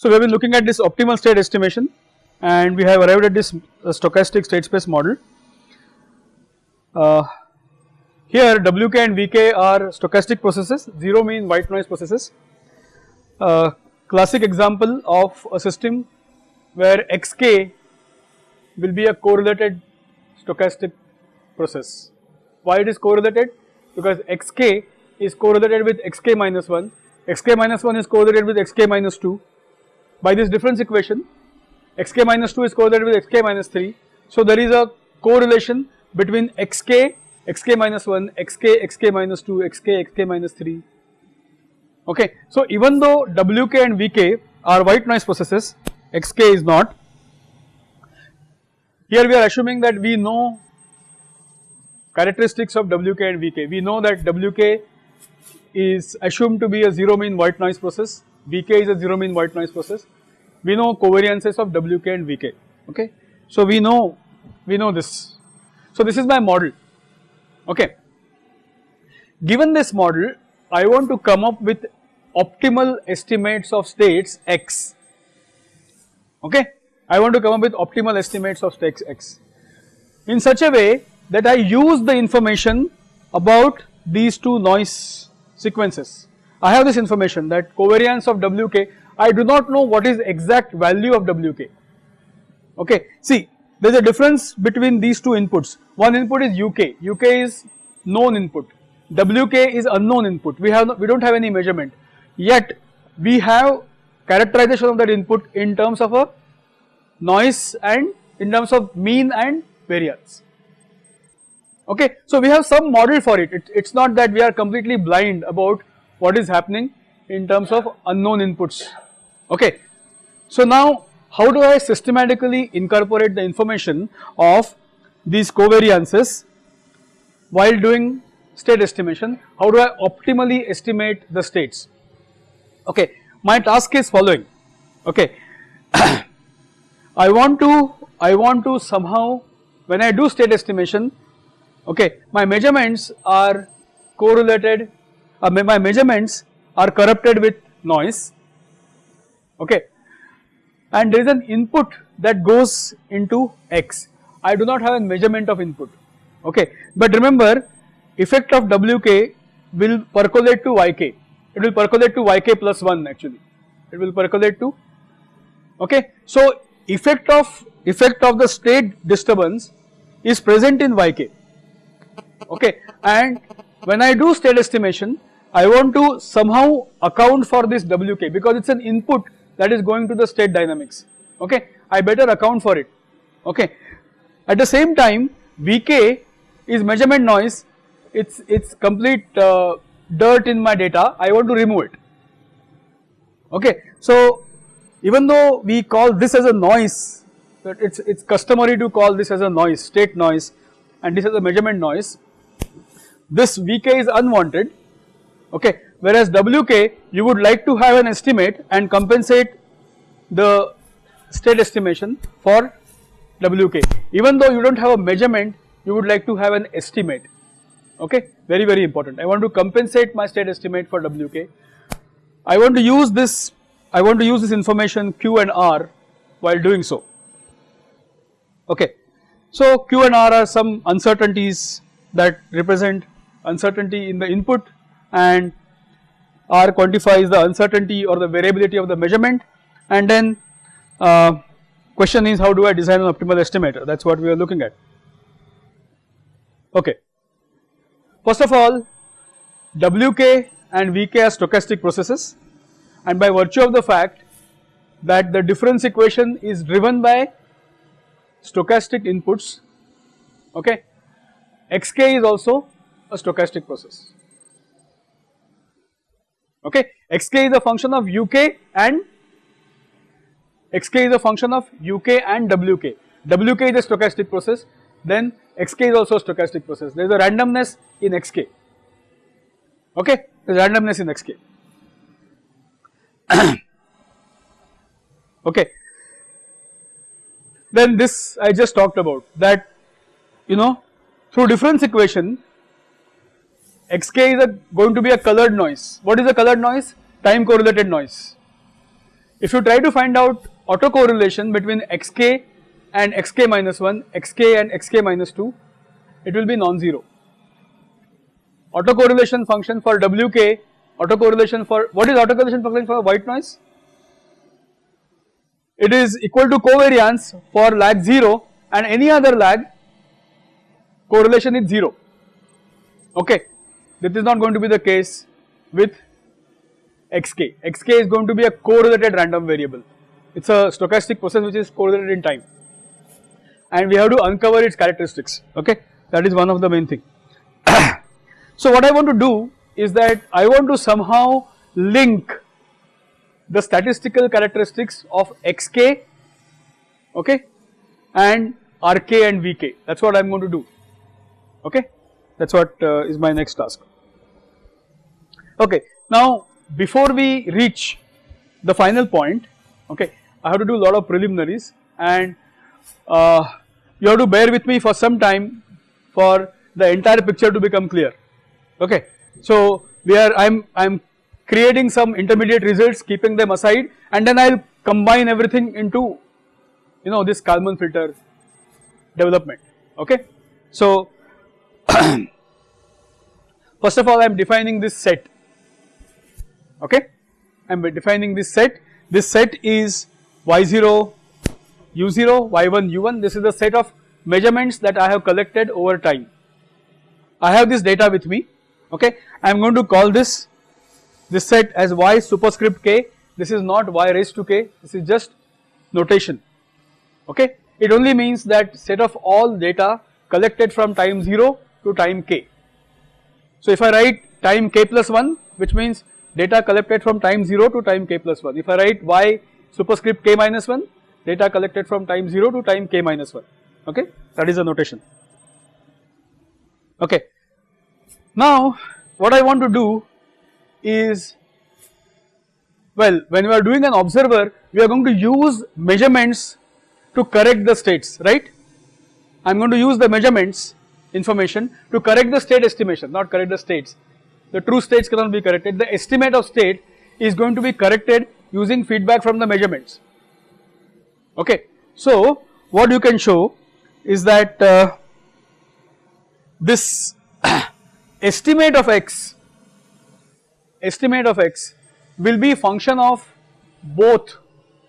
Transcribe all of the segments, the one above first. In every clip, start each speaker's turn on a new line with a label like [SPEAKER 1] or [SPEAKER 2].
[SPEAKER 1] So we have been looking at this optimal state estimation and we have arrived at this uh, stochastic state space model. Uh, here Wk and Vk are stochastic processes, 0 mean white noise processes. Uh, classic example of a system where xk will be a correlated stochastic process. Why it is correlated? Because xk is correlated with xk minus 1, xk minus 1 is correlated with xk minus 2. By this difference equation, xk minus 2 is correlated with xk minus 3. So there is a correlation between xk, xk minus 1, xk, xk minus 2, xk, xk minus 3. Okay. So even though wk and vk are white noise processes, xk is not. Here we are assuming that we know characteristics of wk and vk. We know that wk is assumed to be a 0 mean white noise process, vk is a 0 mean white noise process. We know covariances of wk and vk, okay. So we know, we know this. So this is my model, okay. Given this model, I want to come up with optimal estimates of states x, okay. I want to come up with optimal estimates of states x in such a way that I use the information about these two noise sequences. I have this information that covariance of Wk, I do not know what is exact value of Wk. Okay, see there is a difference between these two inputs. One input is Uk, Uk is known input, Wk is unknown input. We have no, we do not have any measurement. Yet we have characterization of that input in terms of a noise and in terms of mean and variance. Okay, so we have some model for it. it. It's not that we are completely blind about what is happening in terms of unknown inputs. Okay, so now how do I systematically incorporate the information of these covariances while doing state estimation? How do I optimally estimate the states? Okay, my task is following. Okay, I want to I want to somehow when I do state estimation okay my measurements are correlated uh, my measurements are corrupted with noise. Okay. And there is an input that goes into x. I do not have a measurement of input. Okay. But remember effect of wk will percolate to yk it will percolate to yk plus 1 actually. It will percolate to okay. So effect of effect of the state disturbance is present in yk okay. And when I do state estimation I want to somehow account for this Wk because it is an input that is going to the state dynamics. Okay? I better account for it. Okay. At the same time Vk is measurement noise. It's it's complete uh, dirt in my data. I want to remove it. Okay. So even though we call this as a noise it's it's customary to call this as a noise state noise and this is a measurement noise this Vk is unwanted okay. Whereas Wk you would like to have an estimate and compensate the state estimation for Wk even though you do not have a measurement you would like to have an estimate. Okay. Very very important. I want to compensate my state estimate for Wk I want to use this I want to use this information Q and R while doing so. Okay. So Q and R are some uncertainties that represent uncertainty in the input and R quantifies the uncertainty or the variability of the measurement and then uh, question is how do I design an optimal estimator that is what we are looking at. Okay. First of all Wk and Vk are stochastic processes and by virtue of the fact that the difference equation is driven by stochastic inputs okay xk is also a stochastic process. Okay, xk is a function of uk and xk is a function of uk and wk. wk is a stochastic process, then xk is also a stochastic process. There is a randomness in xk. Okay, there is randomness in xk. okay. Then this I just talked about that you know through difference equation xk is a, going to be a colored noise. What is a colored noise? Time correlated noise. if you try to find out autocorrelation between xk and xk minus 1, xk and xk minus 2, it will be non-zero. Autocorrelation function for wk, autocorrelation for, what is autocorrelation function for white noise? It is equal to covariance for lag 0 and any other lag correlation is 0, okay. This is not going to be the case with xk. xk is going to be a correlated random variable. It is a stochastic process which is correlated in time and we have to uncover its characteristics, okay. That is one of the main thing. so what I want to do is that I want to somehow link the statistical characteristics of xk, okay, and rk and vk. That is what I am going to do, okay. That is what uh, is my next task. Okay. Now before we reach the final point, okay, I have to do a lot of preliminaries and uh, you have to bear with me for some time for the entire picture to become clear, okay. So we are, I am, I am creating some intermediate results keeping them aside and then I will combine everything into you know this Kalman filter development, okay. So first of all I am defining this set okay. I am defining this set, this set is y0, u0, y1, u1, this is the set of measurements that I have collected over time. I have this data with me, okay. I am going to call this, this set as y superscript k, this is not y raised to k, this is just notation, okay. It only means that set of all data collected from time 0 to time k. So if I write time k plus 1 which means data collected from time 0 to time k plus 1. If I write y superscript k minus 1, data collected from time 0 to time k minus 1, okay, that is the notation. Okay. Now, what I want to do is, well, when we are doing an observer, we are going to use measurements to correct the states, right. I am going to use the measurements information to correct the state estimation, not correct the states the true states cannot be corrected. The estimate of state is going to be corrected using feedback from the measurements. Okay. So, what you can show is that uh, this estimate of x, estimate of x will be function of both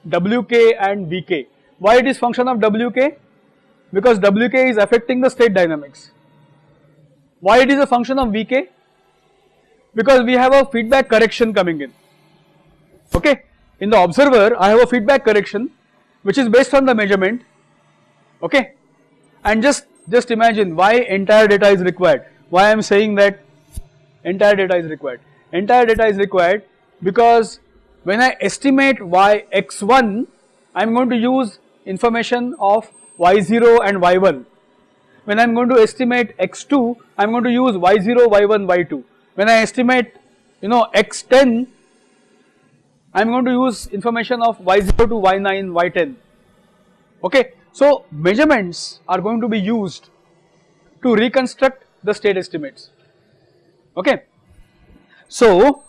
[SPEAKER 1] wk and vk. Why it is function of wk? Because wk is affecting the state dynamics. Why it is a function of vk? Because we have a feedback correction coming in. Okay. In the observer I have a feedback correction which is based on the measurement. Okay? And just just imagine why entire data is required. Why I am saying that entire data is required. Entire data is required because when I estimate y x1 I am going to use information of y0 and y1 when I am going to estimate x2 I am going to use y0 y1 y2 when I estimate you know x10 I am going to use information of y0 to y9 y10 okay. So measurements are going to be used to reconstruct the state estimates. Okay. So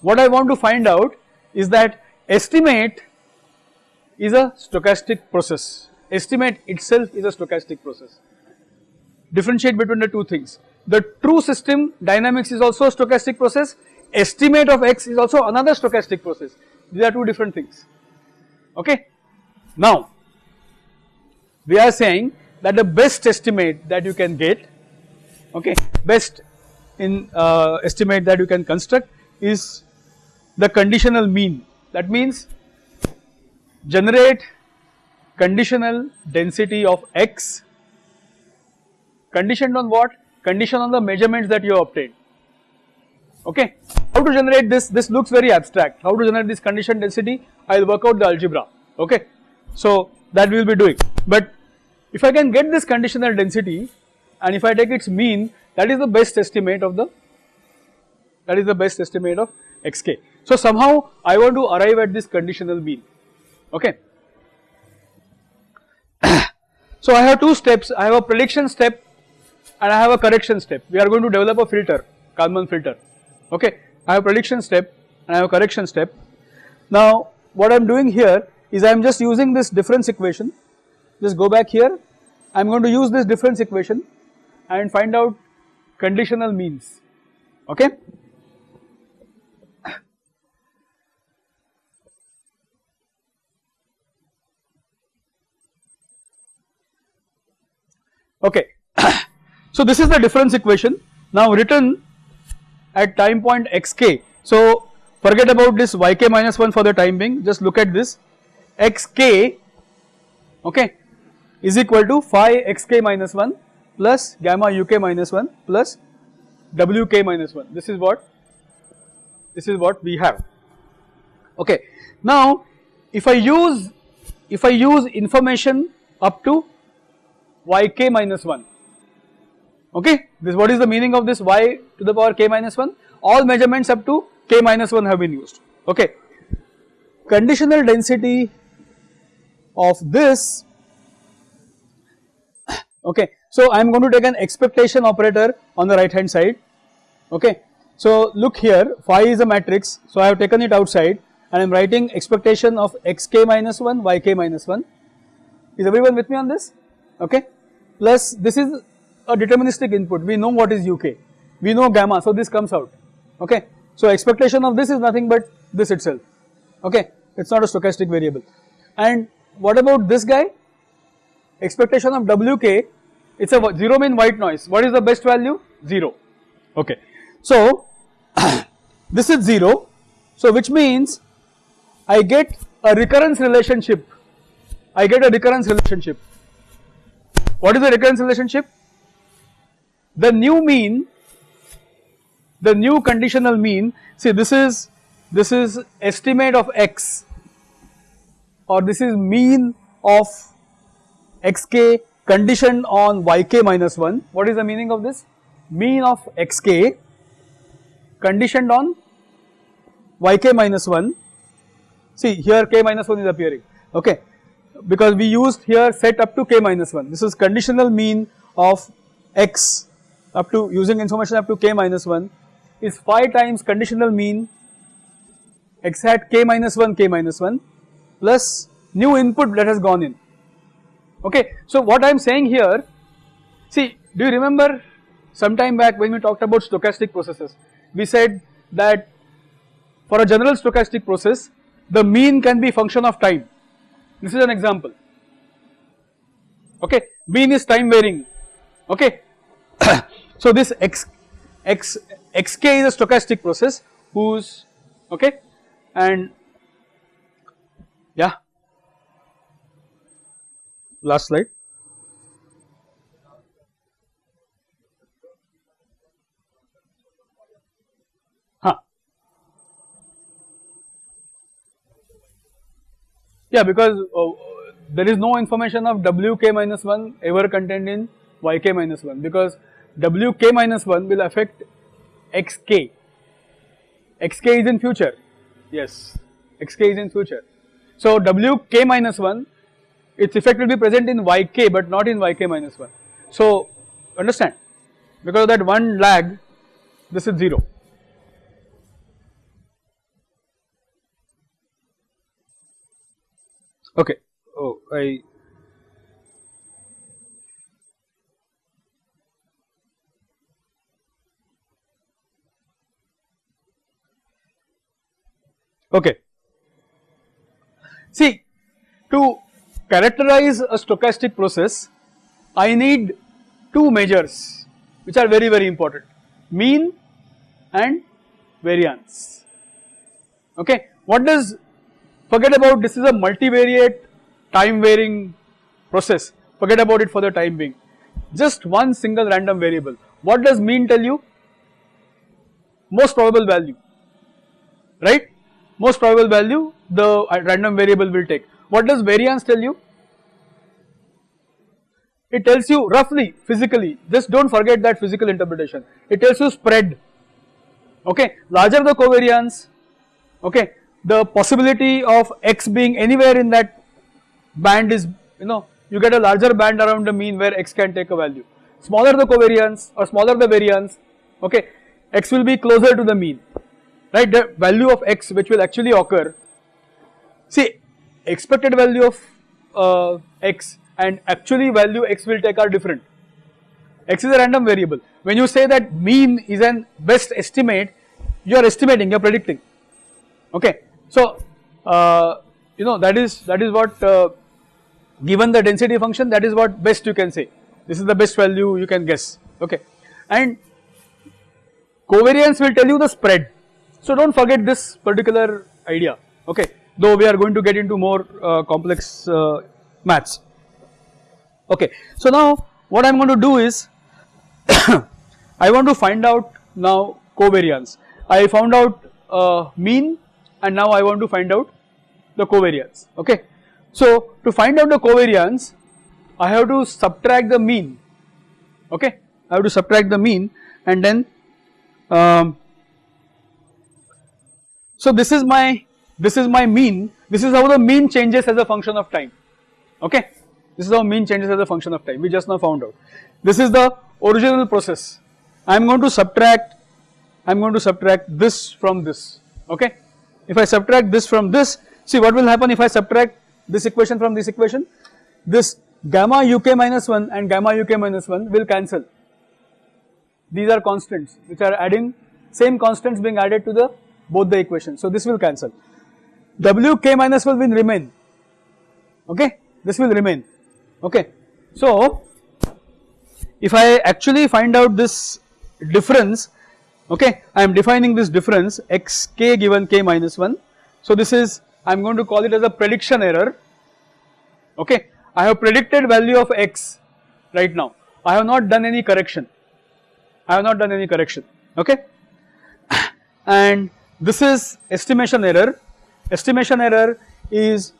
[SPEAKER 1] what I want to find out is that estimate is a stochastic process. Estimate itself is a stochastic process. Differentiate between the two things the true system dynamics is also a stochastic process, estimate of x is also another stochastic process. These are two different things, okay. Now, we are saying that the best estimate that you can get, okay, best in uh, estimate that you can construct is the conditional mean. That means generate conditional density of x conditioned on what? Condition on the measurements that you have obtained. Okay. How to generate this? This looks very abstract. How to generate this condition density? I will work out the algebra. Okay. So that we will be doing. But if I can get this conditional density and if I take its mean, that is the best estimate of the that is the best estimate of xk. So somehow I want to arrive at this conditional mean. Okay. so I have two steps. I have a prediction step and I have a correction step. We are going to develop a filter, Kalman filter. Okay, I have prediction step and I have correction step. Now, what I am doing here is I am just using this difference equation, just go back here, I am going to use this difference equation and find out conditional means, okay. Okay, so this is the difference equation. Now written at time point xk. So forget about this yk minus 1 for the time being. Just look at this. xk okay is equal to phi xk minus 1 plus gamma uk minus 1 plus wk minus 1 this is what this is what we have. Okay. Now if i use if i use information up to yk minus 1 okay? This what is the meaning of this y to the power k minus 1 all measurements up to k minus 1 have been used. Okay? Conditional density of this okay? So I am going to take an expectation operator on the right hand side. Okay? So look here. Phi is a matrix. So I have taken it outside and I am writing expectation of xk minus 1 yk minus 1 is everyone with me on this? Okay? Plus this is a deterministic input. We know what is uk we know gamma so this comes out. Okay? So expectation of this is nothing but this itself. Okay? It is not a stochastic variable. And what about this guy? Expectation of wk it is a zero mean white noise. What is the best value? 0 okay. So this is 0 so which means I get a recurrence relationship. I get a recurrence relationship. What is the recurrence relationship? The new mean, the new conditional mean, see this is, this is estimate of x or this is mean of xk conditioned on yk minus 1. What is the meaning of this? Mean of xk conditioned on yk minus 1. See here k minus 1 is appearing, okay because we used here set up to k minus 1. This is conditional mean of x up to using information up to k minus 1 is phi times conditional mean x hat k minus 1 k minus 1 plus new input that has gone in. Okay. So what I am saying here, see do you remember some time back when we talked about stochastic processes, we said that for a general stochastic process the mean can be function of time this is an example. Okay, mean is time varying. Okay, so this x x xk is a stochastic process whose okay and yeah. Last slide. Yeah, because uh, there is no information of wk minus 1 ever contained in yk minus 1 because wk minus 1 will affect xk. xk is in future, yes, xk is in future. So wk minus 1 its effect will be present in yk but not in yk minus 1. So understand because of that one lag this is 0. Okay. Oh, I. Okay. See, to characterize a stochastic process, I need two measures which are very very important, mean and variance. Okay. What does Forget about this is a multivariate time varying process, forget about it for the time being. Just one single random variable. What does mean tell you? Most probable value, right? Most probable value the random variable will take. What does variance tell you? It tells you roughly physically, just do not forget that physical interpretation. It tells you spread, okay. Larger the covariance, okay, the possibility of x being anywhere in that band is you know you get a larger band around the mean where x can take a value. Smaller the covariance or smaller the variance okay x will be closer to the mean right the value of x which will actually occur see expected value of uh, x and actually value x will take are different. x is a random variable. When you say that mean is an best estimate, you are estimating, you are predicting. Okay. So, uh, you know that is that is what uh, given the density function that is what best you can say. This is the best value you can guess. Okay. And covariance will tell you the spread. So, do not forget this particular idea. Okay. Though we are going to get into more uh, complex uh, maths. Okay. So, now what I am going to do is I want to find out now covariance. I found out uh, mean and now I want to find out the covariance. Okay. So, to find out the covariance I have to subtract the mean. Okay. I have to subtract the mean and then um, so this is my this is my mean. This is how the mean changes as a function of time. Okay? This is how mean changes as a function of time. We just now found out. This is the original process. I am going to subtract I am going to subtract this from this. Okay? If I subtract this from this see what will happen if I subtract this equation from this equation? This gamma uk minus 1 and gamma uk minus 1 will cancel. These are constants which are adding same constants being added to the both the equations. So this will cancel. Wk minus 1 will remain. Okay? This will remain. Okay? So if I actually find out this difference okay I am defining this difference x k given k minus 1 so this is I am going to call it as a prediction error. Okay? I have predicted value of x right now. I have not done any correction. I have not done any correction. Okay? And this is estimation error. Estimation error is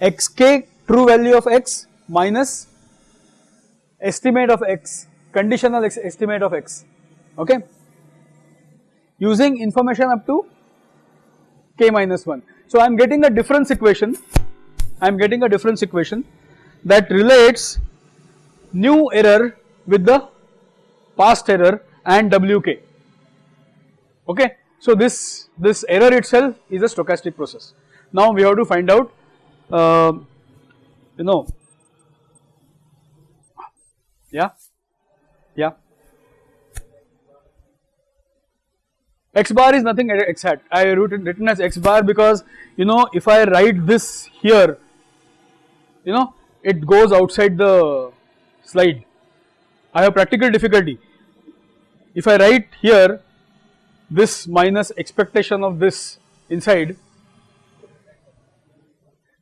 [SPEAKER 1] xk true value of x minus estimate of x conditional x estimate of x. Okay? Using information up to k minus 1. So, I am getting a difference equation. I am getting a difference equation that relates new error with the past error and wk okay. So, this this error itself is a stochastic process. Now, we have to find out uh, you know yeah yeah. X bar is nothing exact. I written written as x bar because you know if I write this here you know it goes outside the slide. I have practical difficulty. If I write here this minus expectation of this inside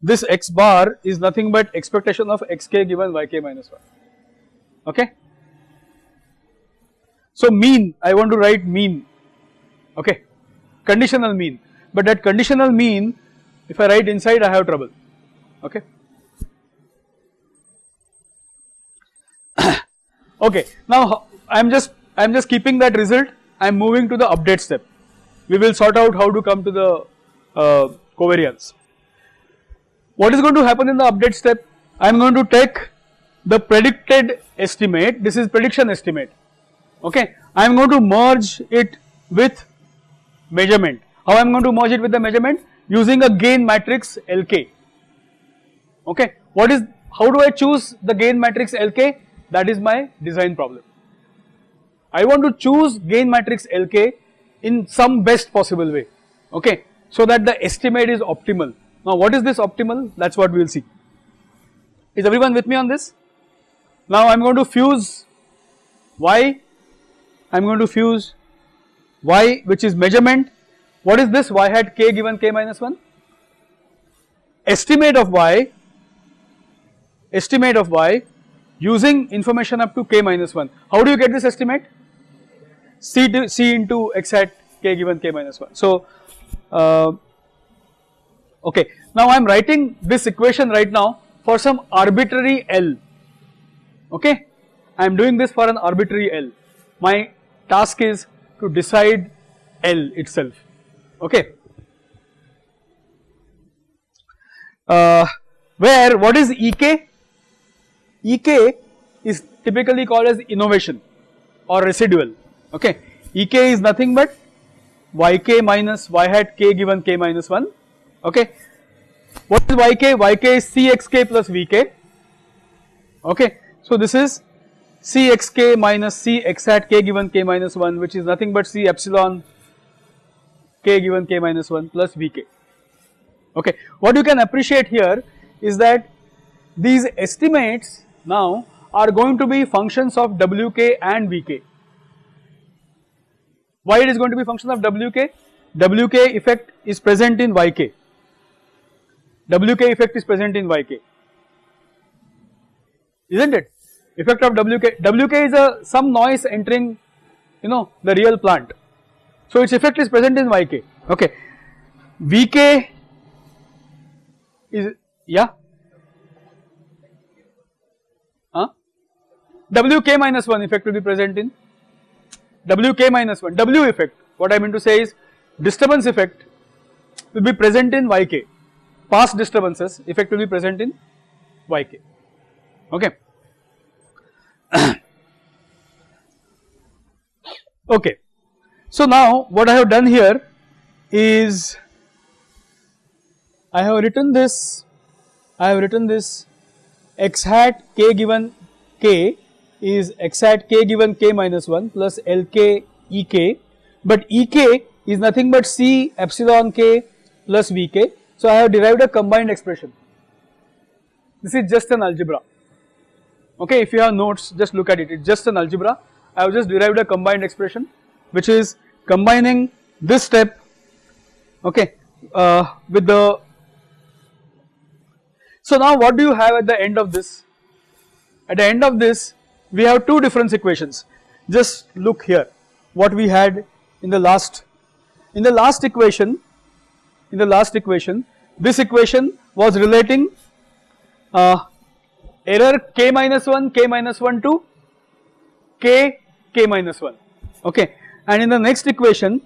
[SPEAKER 1] this x bar is nothing but expectation of xk given yk minus 1 okay. So mean I want to write mean. Okay? Conditional mean. But that conditional mean if I write inside I have trouble. Okay. okay. Now I am just I am just keeping that result I am moving to the update step. We will sort out how to come to the uh, covariance. What is going to happen in the update step? I am going to take the predicted estimate. This is prediction estimate. Okay? I am going to merge it with measurement. How I am going to merge it with the measurement? Using a gain matrix LK okay? What is how do I choose the gain matrix LK that is my design problem I want to choose gain matrix LK in some best possible way. Okay? So that the estimate is optimal. Now what is this optimal? That is what we will see. Is everyone with me on this? Now I am going to fuse y, I am going to fuse y which is measurement. What is this? Y hat k given k minus 1? Estimate of y, estimate of y using information up to k minus 1. How do you get this estimate? C, to, C into x hat k given k minus 1. So, uh, okay. Now I am writing this equation right now for some arbitrary L okay. I am doing this for an arbitrary L. My task is to decide L itself, okay. Uh, where what is Ek? Ek is typically called as innovation or residual, okay. Ek is nothing but yk minus y hat k given k minus 1, okay. What is yk? yk is cxk plus vk. Okay. So this is cxk minus c x hat k given k minus 1 which is nothing but c epsilon k given k minus 1 plus vk. Okay. What you can appreciate here is that these estimates now are going to be functions of wk and vk. Why it is going to be function of wk? wk effect is present in yk, wk effect is present in yk, isn't it? Effect of wk, wk is a some noise entering you know the real plant, so its effect is present in yk, okay. vk is yeah huh? wk minus 1 effect will be present in wk minus 1 w effect. What I mean to say is disturbance effect will be present in yk past disturbances effect will be present in yk okay? Okay. So now what I have done here is I have written this I have written this x hat k given k is x at k given k minus 1 plus Lk Ek but Ek is nothing but C epsilon k plus Vk. So, I have derived a combined expression. This is just an algebra. Okay, if you have notes, just look at it. It's just an algebra. I have just derived a combined expression, which is combining this step, okay, uh, with the. So now, what do you have at the end of this? At the end of this, we have two difference equations. Just look here, what we had in the last in the last equation, in the last equation, this equation was relating uh, error k minus 1, k minus 1 to k, k minus 1, okay. And in the next equation,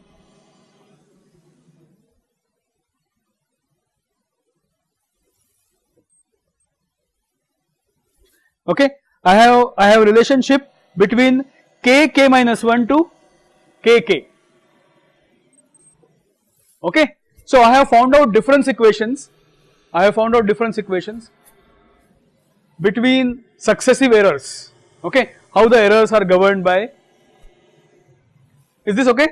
[SPEAKER 1] okay, I have, I have relationship between k, k minus 1 to k, k. Okay. So I have found out difference equations, I have found out difference equations between successive errors, okay, how the errors are governed by, is this okay,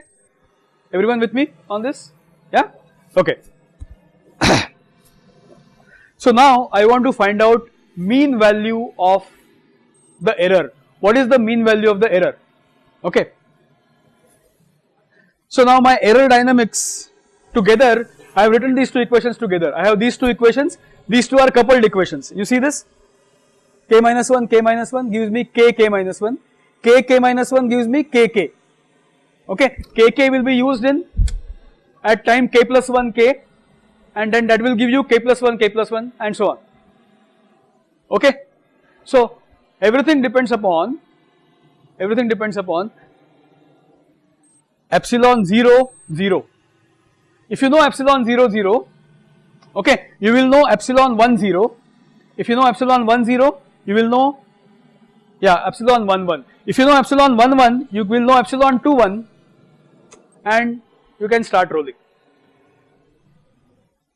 [SPEAKER 1] everyone with me on this, yeah, okay. so now I want to find out mean value of the error, what is the mean value of the error, okay. So now my error dynamics together I have written these two equations together. I have these two equations, these two are coupled equations. You see this? k minus 1, k minus 1 gives me k, k minus 1, k, k minus 1 gives me k, k. Okay, k, k will be used in at time k plus 1 k and then that will give you k plus 1, k plus 1 and so on. Okay. So, everything depends upon, everything depends upon epsilon 0, 0 if you know epsilon 0 0, okay, you will know epsilon 1 0. If you know epsilon 1 0, you will know, yeah, epsilon 1 1. If you know epsilon 1 1, you will know epsilon 2 1 and you can start rolling.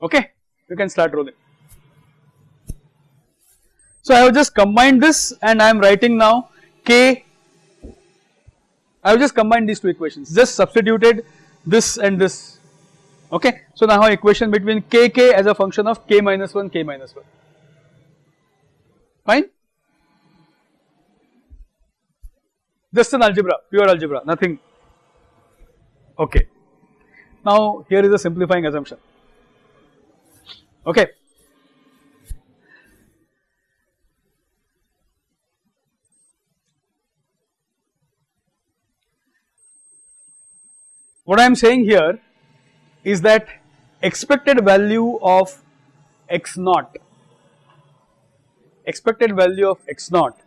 [SPEAKER 1] Okay, you can start rolling. So I have just combined this and I am writing now k, I have just combined these two equations, just substituted this and this. Okay. So now equation between kk as a function of k minus 1 k minus 1 fine? Just an algebra pure algebra nothing. Okay. Now here is a simplifying assumption. Okay. What I am saying here is that expected value of x naught, expected value of x naught.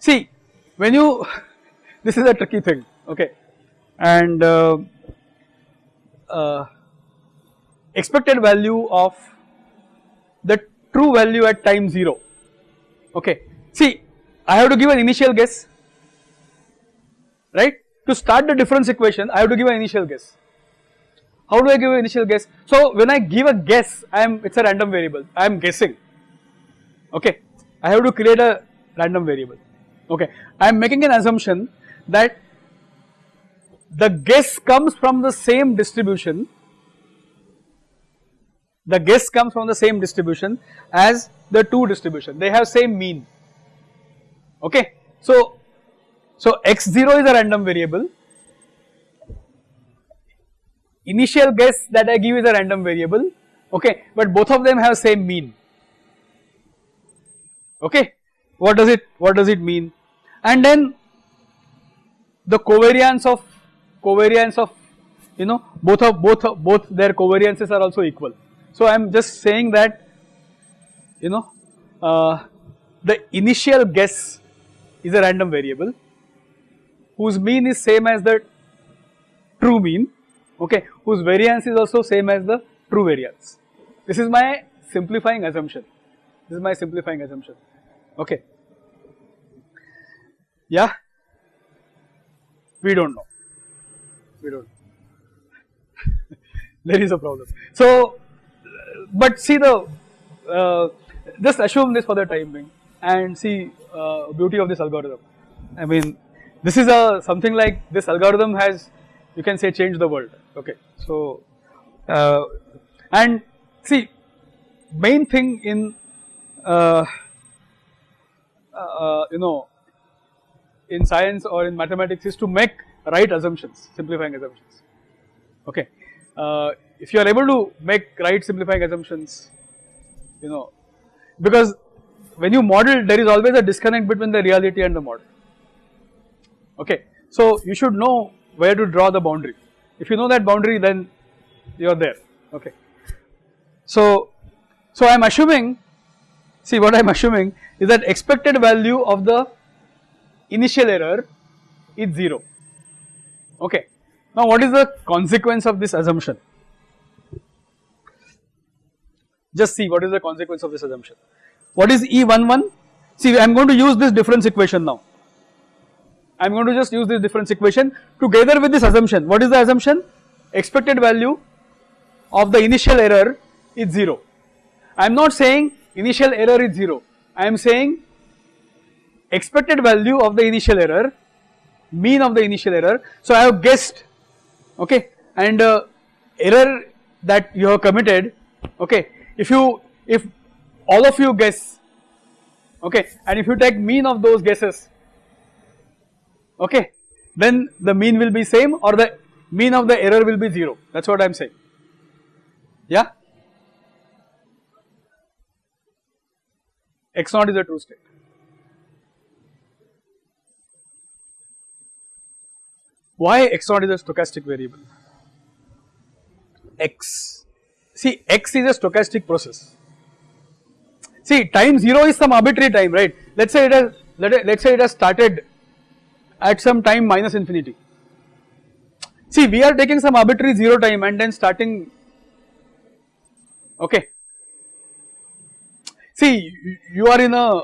[SPEAKER 1] See when you, this is a tricky thing okay and uh, uh, expected value of the true value at time 0 okay. See I have to give an initial guess right to start the difference equation I have to give an initial guess How do I give an initial guess? So when I give a guess, I am it's a random variable. I am guessing. Okay, I have to create a random variable. Okay, I am making an assumption that the guess comes from the same distribution. The guess comes from the same distribution as the two distribution. They have same mean. Okay, so so x0 is a random variable. Initial guess that I give is a random variable. Okay but both of them have same mean. Okay what does it what does it mean? And then the covariance of covariance of you know both of both of, both their covariances are also equal. So I am just saying that you know uh, the initial guess is a random variable whose mean is same as the true mean okay whose variance is also same as the true variance. This is my simplifying assumption. This is my simplifying assumption. Okay. Yeah. We don't know. We don't. there is a problem. So, but see the uh, just assume this for the time being and see uh, beauty of this algorithm. I mean, this is a something like this algorithm has you can say change the world. Okay so uh, and see main thing in uh, uh, you know in science or in mathematics is to make right assumptions simplifying assumptions. Okay uh, if you are able to make right simplifying assumptions you know because when you model there is always a disconnect between the reality and the model okay so you should know where to draw the boundary. If you know that boundary then you are there okay. So, so I am assuming see what I am assuming is that expected value of the initial error is 0 okay. Now what is the consequence of this assumption? Just see what is the consequence of this assumption. What is E11? See I am going to use this difference equation now I am going to just use this difference equation together with this assumption. What is the assumption? Expected value of the initial error is 0. I am not saying initial error is 0. I am saying expected value of the initial error, mean of the initial error. So I have guessed, okay, and uh, error that you have committed, okay, if you, if all of you guess, okay, and if you take mean of those guesses, okay. Then the mean will be same or the mean of the error will be 0 that is what I am saying. Yeah? X naught is a true state. Why x naught is a stochastic variable? X. See x is a stochastic process. See time 0 is some arbitrary time right? Let us say it has let us say it has started at some time minus infinity. See we are taking some arbitrary 0 time and then starting okay. See you are in a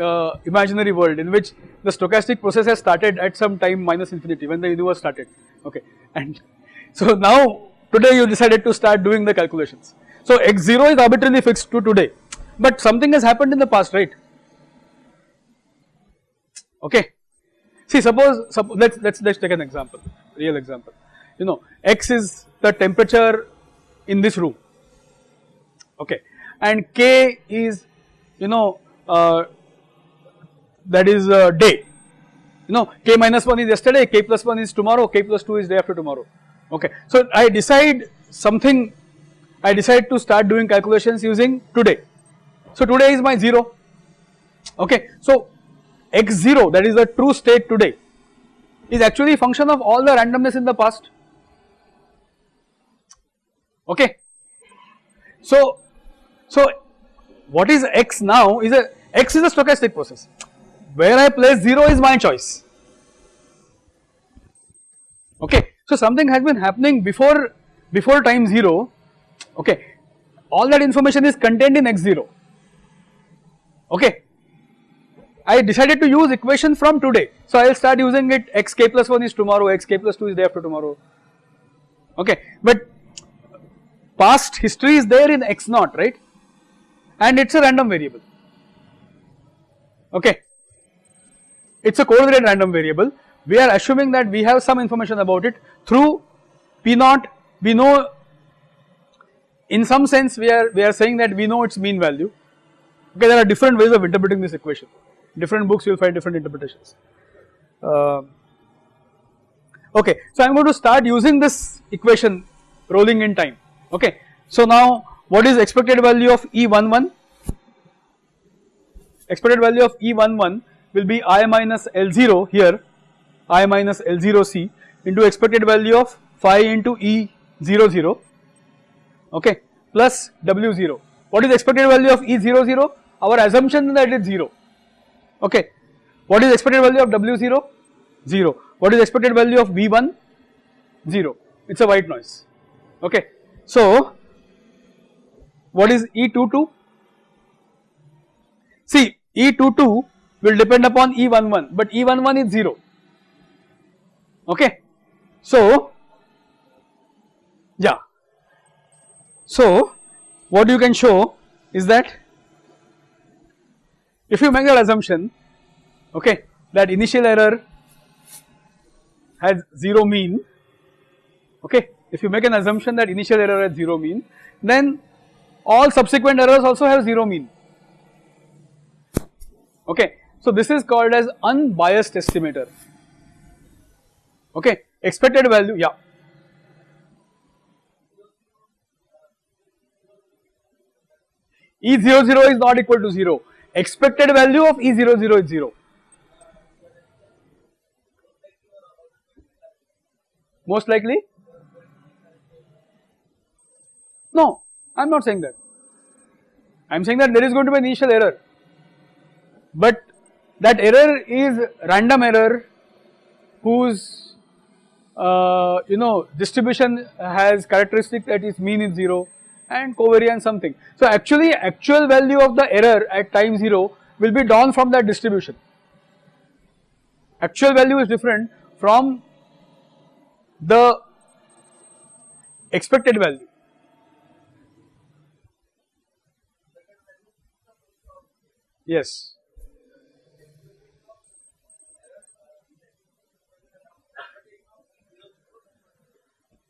[SPEAKER 1] uh, imaginary world in which the stochastic process has started at some time minus infinity when the universe started okay and so now today you decided to start doing the calculations. So x0 is arbitrarily fixed to today but something has happened in the past right okay See suppose, suppose let's let's let's take an example, real example. You know, X is the temperature in this room, okay, and K is, you know, uh, that is uh, day. You know, K minus 1 is yesterday, K plus 1 is tomorrow, K plus 2 is day after tomorrow. Okay, so I decide something, I decide to start doing calculations using today. So today is my 0. Okay, so x0 that is the true state today is actually a function of all the randomness in the past. Okay. So, so what is x now is a x is a stochastic process. Where I place 0 is my choice. Okay. So something has been happening before before time 0 okay. All that information is contained in x0 okay I decided to use equation from today. So I will start using it. X k plus 1 is tomorrow, x k plus 2 is day after tomorrow. Okay, but past history is there in x naught right? And it is a random variable. Okay. It is a coordinate random variable. We are assuming that we have some information about it. Through p naught we know in some sense we are we are saying that we know its mean value. Okay there are different ways of interpreting this equation different books you will find different interpretations uh, okay so I am going to start using this equation rolling in time okay so now what is expected value of E11 expected value of E11 will be I minus L0 here I minus L0C into expected value of phi into E00 okay plus W0. What is expected value of E00? Our assumption that it is 0 okay. What is expected value of W0? 0. What is expected value of V1? 0. It is a white noise okay. So what is E22? See E22 will depend upon E11 but E11 is 0 okay. So yeah so, what you can show is that if you make that assumption okay that initial error has 0 mean okay if you make an assumption that initial error has 0 mean then all subsequent errors also have 0 mean. Okay so this is called as unbiased estimator. Okay expected value yeah. E00 is not equal to 0. Expected value of E00 is 0. Most likely? No, I am not saying that. I am saying that there is going to be an initial error. But that error is random error whose uh, you know distribution has characteristic that is mean is 0 and covariance something. So actually actual value of the error at time 0 will be drawn from that distribution. Actual value is different from the expected value. Yes.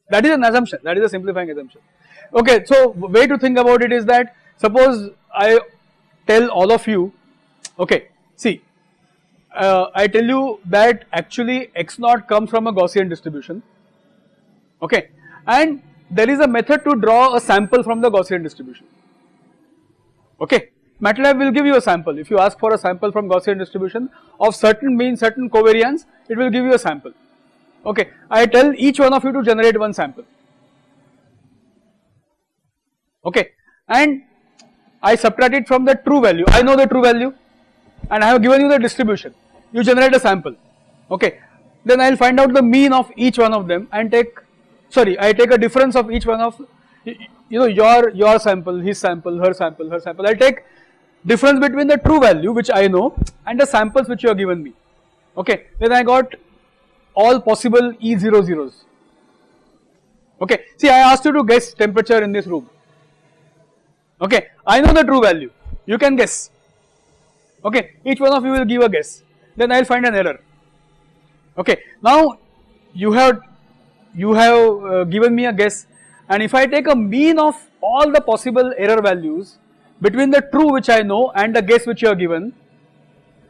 [SPEAKER 1] That is an assumption, that is a simplifying assumption. Okay, so way to think about it is that suppose I tell all of you, okay, see, uh, I tell you that actually x naught comes from a Gaussian distribution, okay, and there is a method to draw a sample from the Gaussian distribution, okay. MATLAB will give you a sample, if you ask for a sample from Gaussian distribution of certain mean, certain covariance, it will give you a sample, okay. I tell each one of you to generate one sample, okay. And I subtract it from the true value, I know the true value. And I have given you the distribution, you generate a sample. Okay. Then I will find out the mean of each one of them and take sorry I take a difference of each one of you know your your sample, his sample, her sample, her sample. I take difference between the true value which I know and the samples which you have given me. Okay. Then I got all possible E00s okay. See I asked you to guess temperature in this room okay. I know the true value, you can guess, okay. Each one of you will give a guess, then I will find an error, okay. Now you have, you have uh, given me a guess and if I take a mean of all the possible error values between the true which I know and the guess which you are given,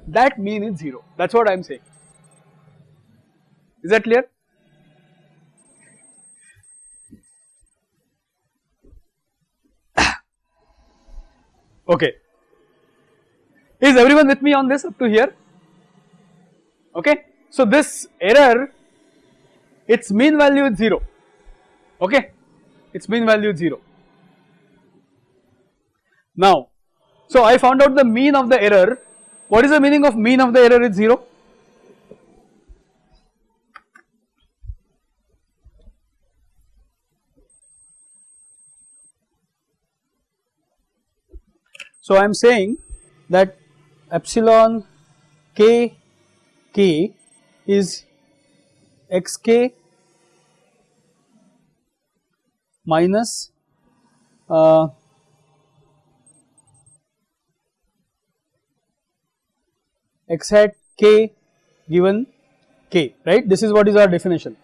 [SPEAKER 1] that mean is 0, that is what I am saying. Is that clear? Okay. Is everyone with me on this up to here? Okay. So this error, its mean value is 0, okay, its mean value is 0. Now, so I found out the mean of the error, what is the meaning of mean of the error is 0? So I am saying that epsilon k k is xk minus uh, x hat k given k right? This is what is our definition.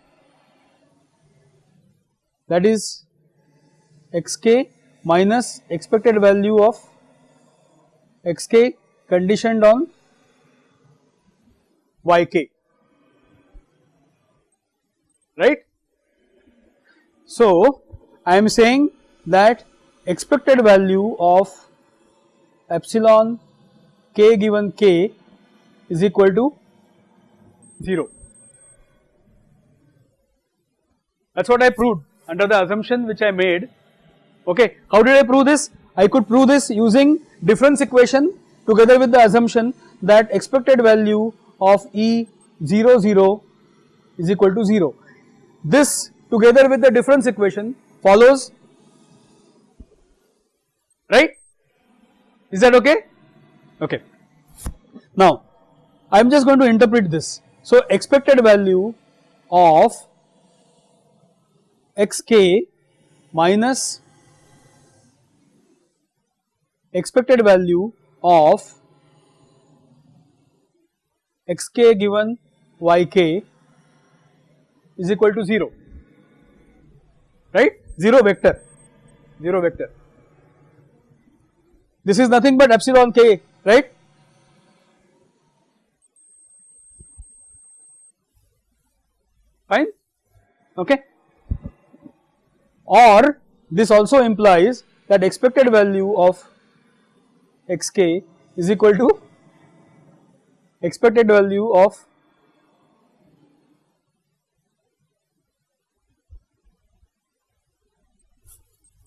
[SPEAKER 1] That is xk minus expected value of xk conditioned on yk right. So, I am saying that expected value of epsilon k given k is equal to 0. That is what I proved under the assumption which I made. Okay. How did I prove this? I could prove this using difference equation together with the assumption that expected value of E 0 0 is equal to 0. This together with the difference equation follows right? Is that okay? Okay. Now I am just going to interpret this. So expected value of xk minus expected value of xk given yk is equal to 0 right? 0 vector. 0 vector. This is nothing but epsilon k right? Fine? Okay. Or this also implies that expected value of xk is equal to expected value of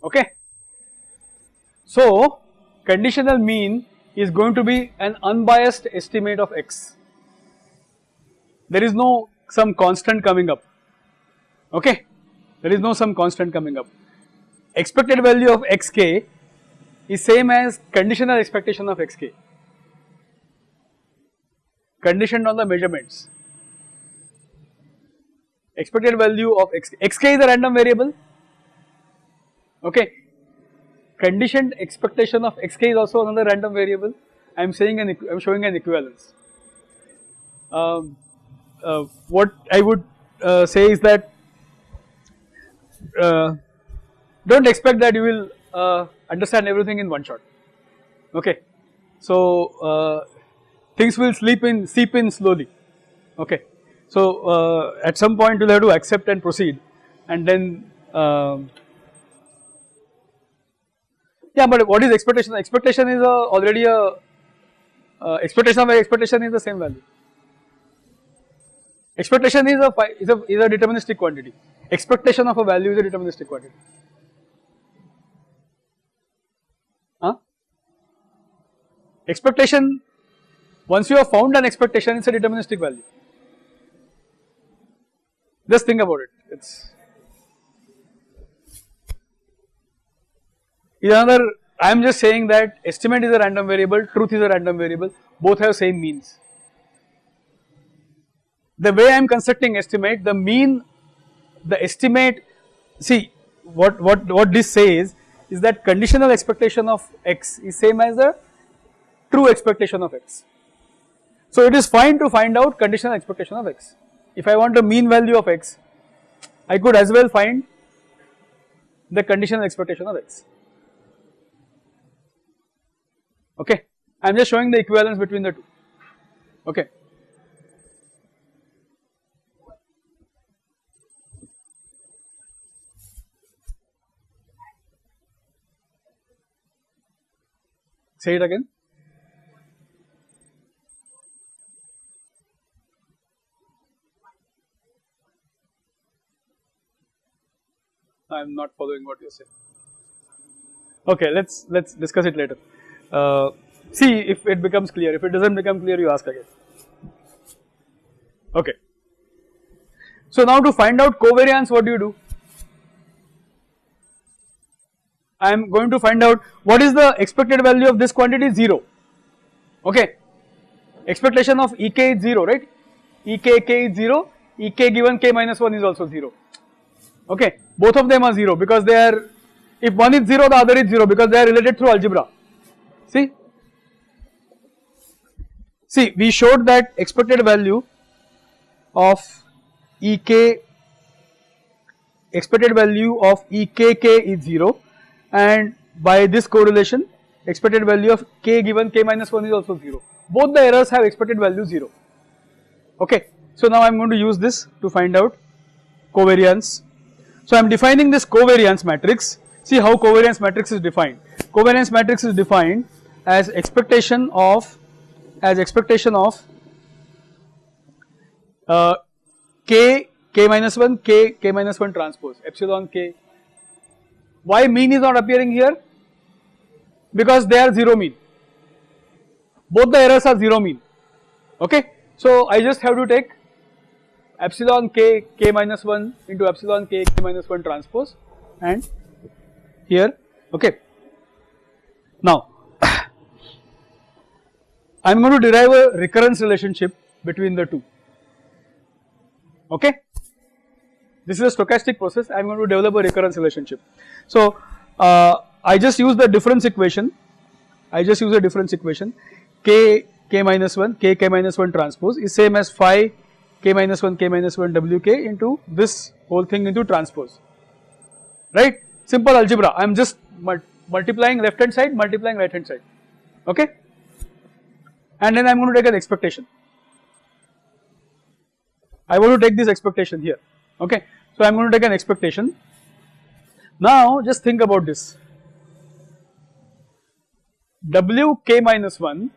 [SPEAKER 1] okay. So, conditional mean is going to be an unbiased estimate of x, there is no some constant coming up, okay, there is no some constant coming up. Expected value of xk is same as conditional expectation of xk, conditioned on the measurements. Expected value of x, xk is a random variable okay. Conditioned expectation of xk is also another random variable. I am saying an I am showing an equivalence. Um, uh, what I would uh, say is that uh, do not expect that you will uh, understand everything in one shot. Okay, so uh, things will sleep in seep in slowly. Okay, so uh, at some point you will have to accept and proceed, and then. Um, yeah, but what is expectation? Expectation is a already a uh, expectation of expectation is the same value. Expectation is a is a is a deterministic quantity. Expectation of a value is a deterministic quantity. Expectation once you have found an expectation, it's a deterministic value. Just think about it. It's is another I am just saying that estimate is a random variable, truth is a random variable, both have same means. The way I am constructing estimate, the mean, the estimate, see what, what, what this says is that conditional expectation of x is same as the true expectation of x. So it is fine to find out conditional expectation of x. If I want a mean value of x, I could as well find the conditional expectation of x okay. I am just showing the equivalence between the two, okay. Say it again. I am not following what you say. Okay, let's let's discuss it later uh, see if it becomes clear. If it does not become clear, you ask again. Okay. So now to find out covariance, what do you do? I am going to find out what is the expected value of this quantity 0, okay. Expectation of Ek is 0, right? Ek k is 0, Ek given k minus 1 is also 0, okay. Both of them are 0 because they are If one is 0, the other is 0 because they are related through algebra. See? See, we showed that expected value of EK, expected value of EKK is 0 and by this correlation expected value of K given K minus 1 is also 0. Both the errors have expected value 0. Okay. So now I am going to use this to find out covariance. So I am defining this covariance matrix. See how covariance matrix is defined. Covariance matrix is defined as expectation of as expectation of uh, k k minus 1 k k minus 1 transpose epsilon k. Why mean is not appearing here? Because they are 0 mean. Both the errors are 0 mean. Okay. So I just have to take epsilon k k minus 1 into epsilon k k minus 1 transpose and here okay. Now I am going to derive a recurrence relationship between the two okay. This is a stochastic process I am going to develop a recurrence relationship. So uh, I just use the difference equation I just use a difference equation k k minus 1 k k minus 1 transpose is same as phi k minus 1 k minus 1 wk into this whole thing into transpose. Right? Simple algebra. I am just multiplying left hand side multiplying right hand side. Okay? And then I am going to take an expectation. I want to take this expectation here. Okay? So I am going to take an expectation. Now just think about this. Wk minus 1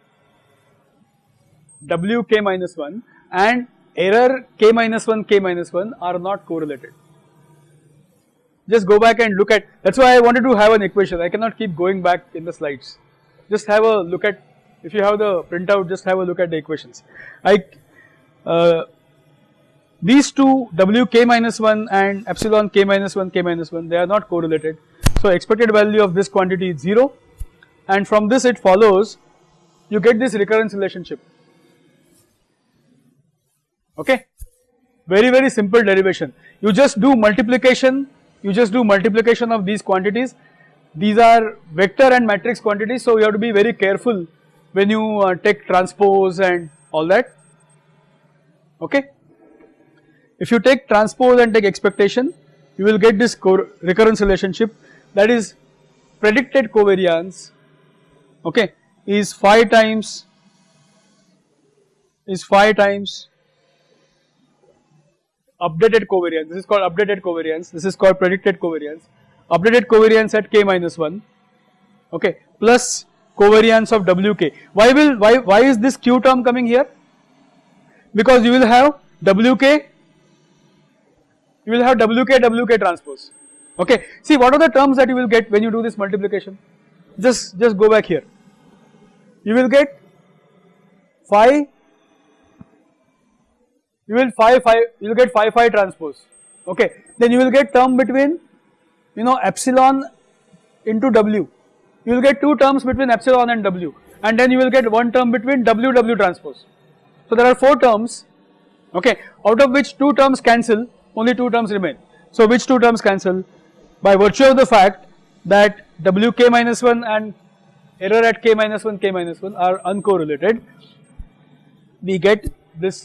[SPEAKER 1] wk minus 1 and error k minus 1, k minus 1 are not correlated. Just go back and look at, that is why I wanted to have an equation, I cannot keep going back in the slides. Just have a look at, if you have the printout, just have a look at the equations. I, uh, these two wk minus 1 and epsilon k minus 1, k minus 1, they are not correlated. So expected value of this quantity is 0 and from this it follows you get this recurrence relationship okay. Very very simple derivation. You just do multiplication, you just do multiplication of these quantities. These are vector and matrix quantities so you have to be very careful when you uh, take transpose and all that okay. If you take transpose and take expectation you will get this recurrence relationship that is predicted covariance okay is phi times is phi times updated covariance, this is called updated covariance, this is called predicted covariance, updated covariance at k minus 1, okay, plus covariance of wk. Why will, why, why is this q term coming here? Because you will have wk, you will have wk, wk transpose, okay. See what are the terms that you will get when you do this multiplication? Just, just go back here. You will get phi you will phi phi you will get phi phi transpose. Okay. Then you will get term between you know epsilon into w. You will get two terms between epsilon and w. And then you will get one term between w w transpose. So there are four terms. Okay. Out of which two terms cancel only two terms remain. So which two terms cancel? By virtue of the fact that wk minus 1 and error at k minus 1 k minus 1 are uncorrelated we get this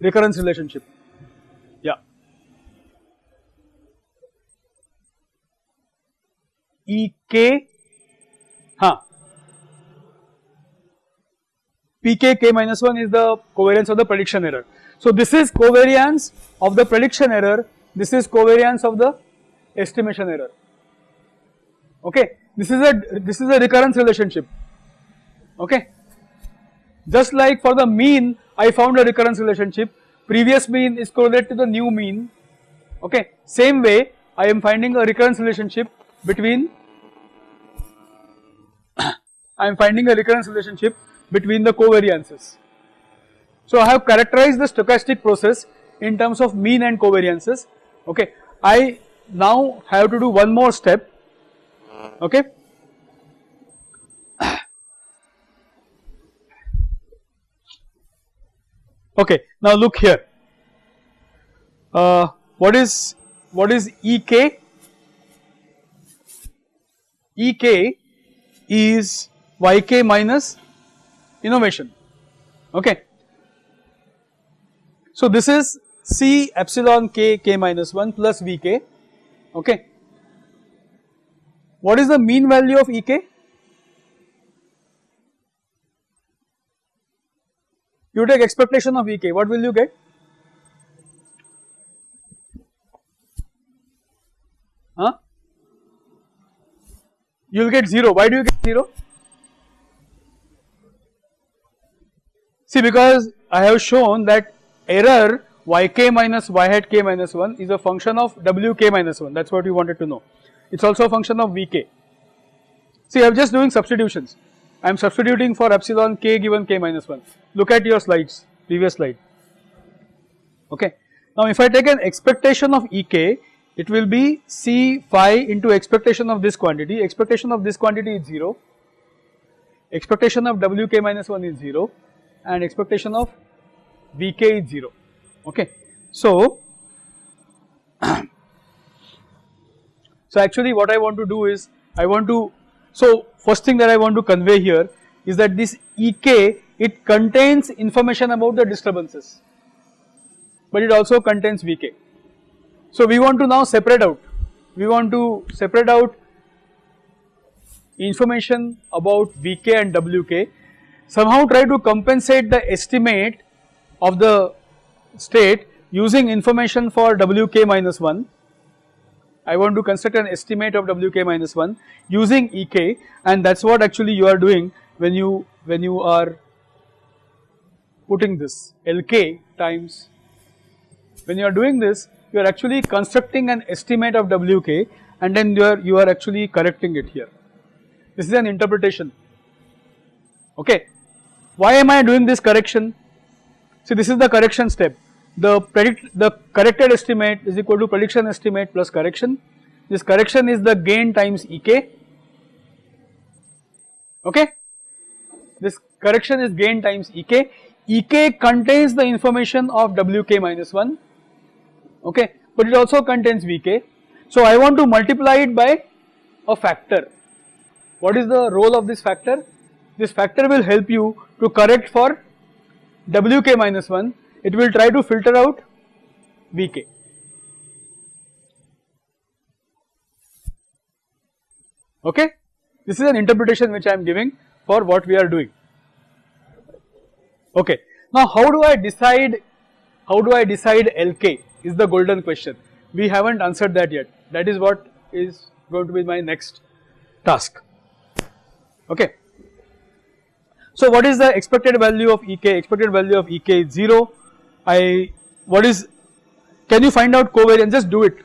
[SPEAKER 1] recurrence relationship. Yeah. EK, huh. P k k minus minus 1 is the covariance of the prediction error. So this is covariance of the prediction error, this is covariance of the estimation error. Okay, this is a this is a recurrence relationship. Okay, just like for the mean I found a recurrence relationship, previous mean is correlated to the new mean, okay. Same way I am finding a recurrence relationship between, I am finding a recurrence relationship between the covariances. So I have characterized the stochastic process in terms of mean and covariances, okay. I now have to do one more step, okay. Okay, now look here. Uh, what is what is EK? Ek is Yk minus innovation okay. So this is C epsilon k k minus 1 plus Vk okay. What is the mean value of Ek? You take expectation of Ek, what will you get? Huh? You will get 0, why do you get 0? See because I have shown that error yk minus y hat k minus 1 is a function of wk minus 1 that is what you wanted to know. It is also a function of vk. See I am just doing substitutions, I am substituting for epsilon k given k minus 1. Look at your slides, previous slide. Okay. Now if I take an expectation of ek, it will be c phi into expectation of this quantity, expectation of this quantity is 0, expectation of wk minus 1 is 0 and expectation of vk is 0 okay. So, so actually what I want to do is I want to so first thing that I want to convey here is that this ek it contains information about the disturbances but it also contains vk. So we want to now separate out. We want to separate out information about vk and wk somehow try to compensate the estimate of the state using information for wk minus 1 I want to construct an estimate of wk minus 1 using ek and that is what actually you are doing when you when you are putting this lk times when you are doing this you are actually constructing an estimate of wk and then you are you are actually correcting it here this is an interpretation okay why am I doing this correction? See this is the correction step. The predict the corrected estimate is equal to prediction estimate plus correction. This correction is the gain times Ek. Okay. This correction is gain times Ek. Ek contains the information of Wk minus 1. Okay. But it also contains Vk. So I want to multiply it by a factor. What is the role of this factor? This factor will help you to correct for Wk minus 1, it will try to filter out Vk. Okay, this is an interpretation which I am giving for what we are doing. Okay, now how do I decide, how do I decide Lk is the golden question. We haven't answered that yet, that is what is going to be my next task. Okay. So what is the expected value of Ek? Expected value of Ek is 0. I, what is, can you find out covariance? Just do it.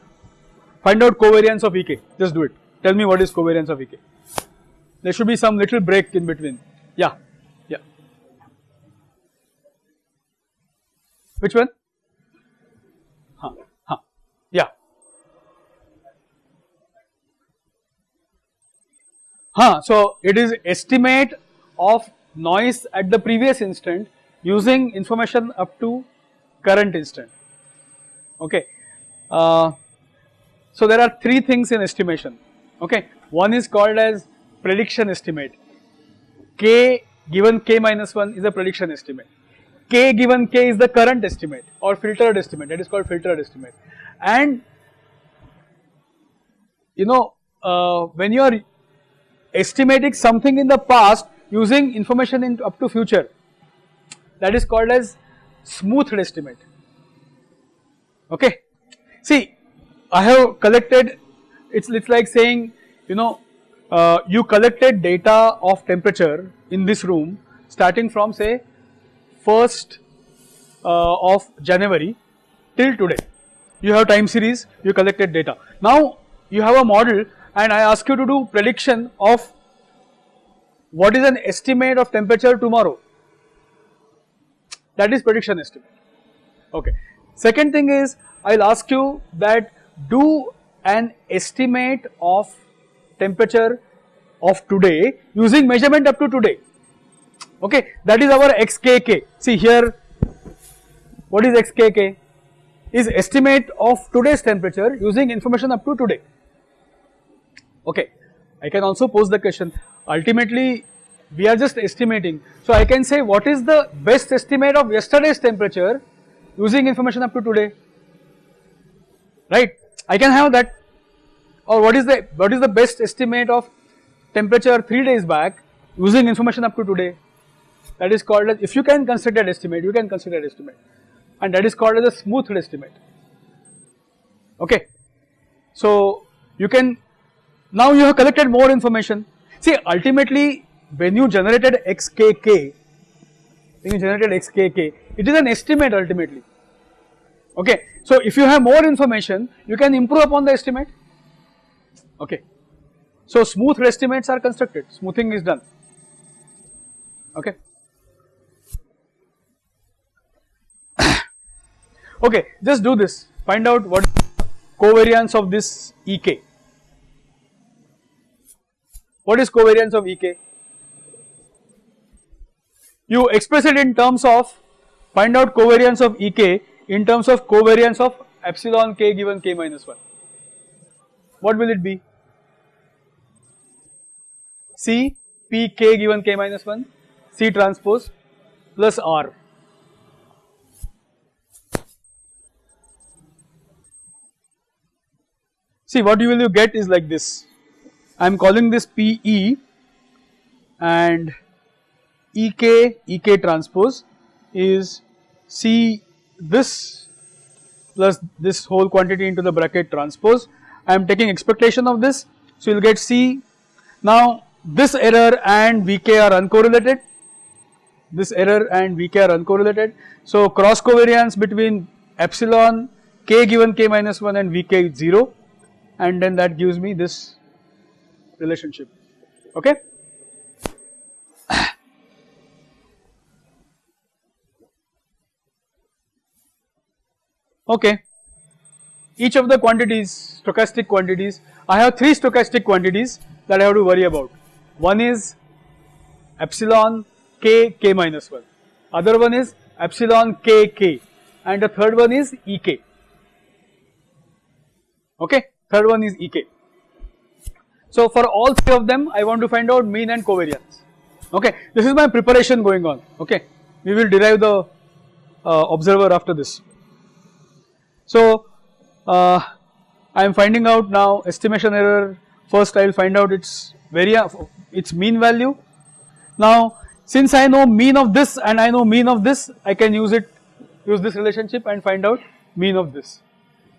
[SPEAKER 1] Find out covariance of Ek. Just do it. Tell me what is covariance of Ek. There should be some little break in between. Yeah, yeah. Which one? Huh, huh. Yeah. Huh, so it is estimate of noise at the previous instant using information up to current instant okay. Uh, so there are three things in estimation. Okay. One is called as prediction estimate. K given k minus 1 is a prediction estimate. K given k is the current estimate or filtered estimate. That is called filtered estimate. And you know uh, when you are estimating something in the past using information in up to future that is called as smoothed estimate okay. See I have collected it's it's like saying you know uh, you collected data of temperature in this room starting from say 1st uh, of January till today you have time series you collected data now you have a model and I ask you to do prediction of what is an estimate of temperature tomorrow? That is prediction estimate. Okay. Second thing is I will ask you that do an estimate of temperature of today using measurement up to today. Okay, that is our XKK. See here, what is XKK? Is estimate of today's temperature using information up to today. Okay. I can also pose the question ultimately we are just estimating. So I can say what is the best estimate of yesterday's temperature using information up to today, right. I can have that or what is the what is the best estimate of temperature 3 days back using information up to today that is called as if you can consider estimate you can consider estimate and that is called as a smoothed estimate okay. So you can now you have collected more information see ultimately when you generated xkk, when you generated xkk, it is an estimate ultimately. Okay, so if you have more information, you can improve upon the estimate. Okay, so smooth estimates are constructed, smoothing is done. Okay. okay, just do this, find out what covariance of this Ek. What is covariance of Ek? You express it in terms of find out covariance of Ek in terms of covariance of epsilon k given k minus 1. What will it be? C p k given k minus 1 C transpose plus R. See what you will you get is like this. I am calling this PE and Ek, Ek transpose is C this plus this whole quantity into the bracket transpose. I am taking expectation of this. So, you will get C. Now, this error and Vk are uncorrelated, this error and Vk are uncorrelated. So, cross covariance between epsilon k given k minus 1 and Vk is 0 and then that gives me this relationship. Okay. Okay. Each of the quantities, stochastic quantities, I have 3 stochastic quantities that I have to worry about. One is epsilon k k minus 1, other one is epsilon k k and the third one is ek. Okay, third one is ek. So for all three of them I want to find out mean and covariance. Okay, this is my preparation going on. Okay, we will derive the uh, observer after this. So, uh, I am finding out now estimation error first I will find out its its mean value. Now since I know mean of this and I know mean of this I can use it use this relationship and find out mean of this.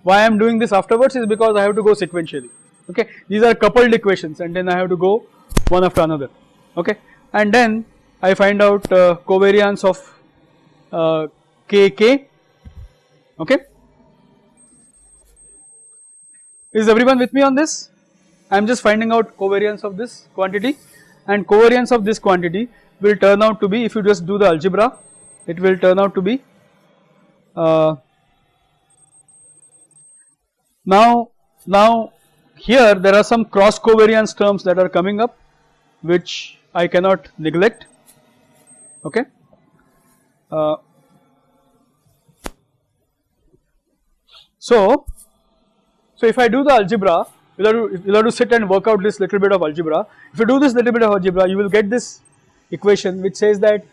[SPEAKER 1] Why I am doing this afterwards is because I have to go sequentially. Okay? These are coupled equations and then I have to go one after another. Okay? And then I find out uh, covariance of uh, kk okay is everyone with me on this? I am just finding out covariance of this quantity and covariance of this quantity will turn out to be if you just do the algebra it will turn out to be uh, now now here there are some cross covariance terms that are coming up which I cannot neglect okay. Uh, so so if I do the algebra, you'll have, to, you'll have to sit and work out this little bit of algebra. If you do this little bit of algebra, you will get this equation which says that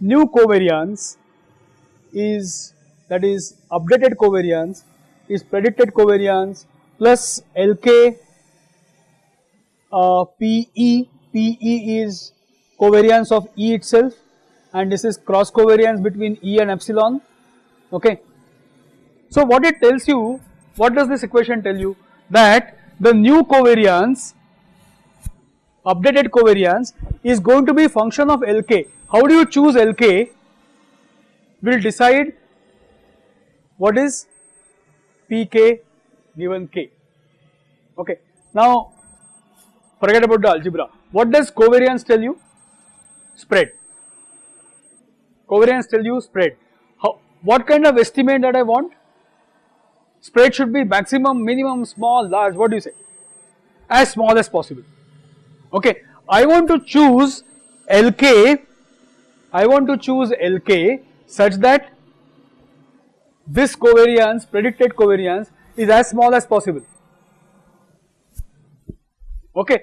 [SPEAKER 1] new covariance is that is updated covariance is predicted covariance plus LK uh, PE, PE is covariance of E itself and this is cross covariance between E and epsilon okay. So what it tells you what does this equation tell you? That the new covariance, updated covariance is going to be function of Lk. How do you choose Lk? Will decide what is Pk given k. Okay. Now forget about the algebra. What does covariance tell you? Spread. Covariance tell you spread. How, what kind of estimate that I want? Spread should be maximum, minimum, small, large, what do you say? As small as possible. Okay, I want to choose LK, I want to choose LK such that this covariance, predicted covariance is as small as possible. Okay.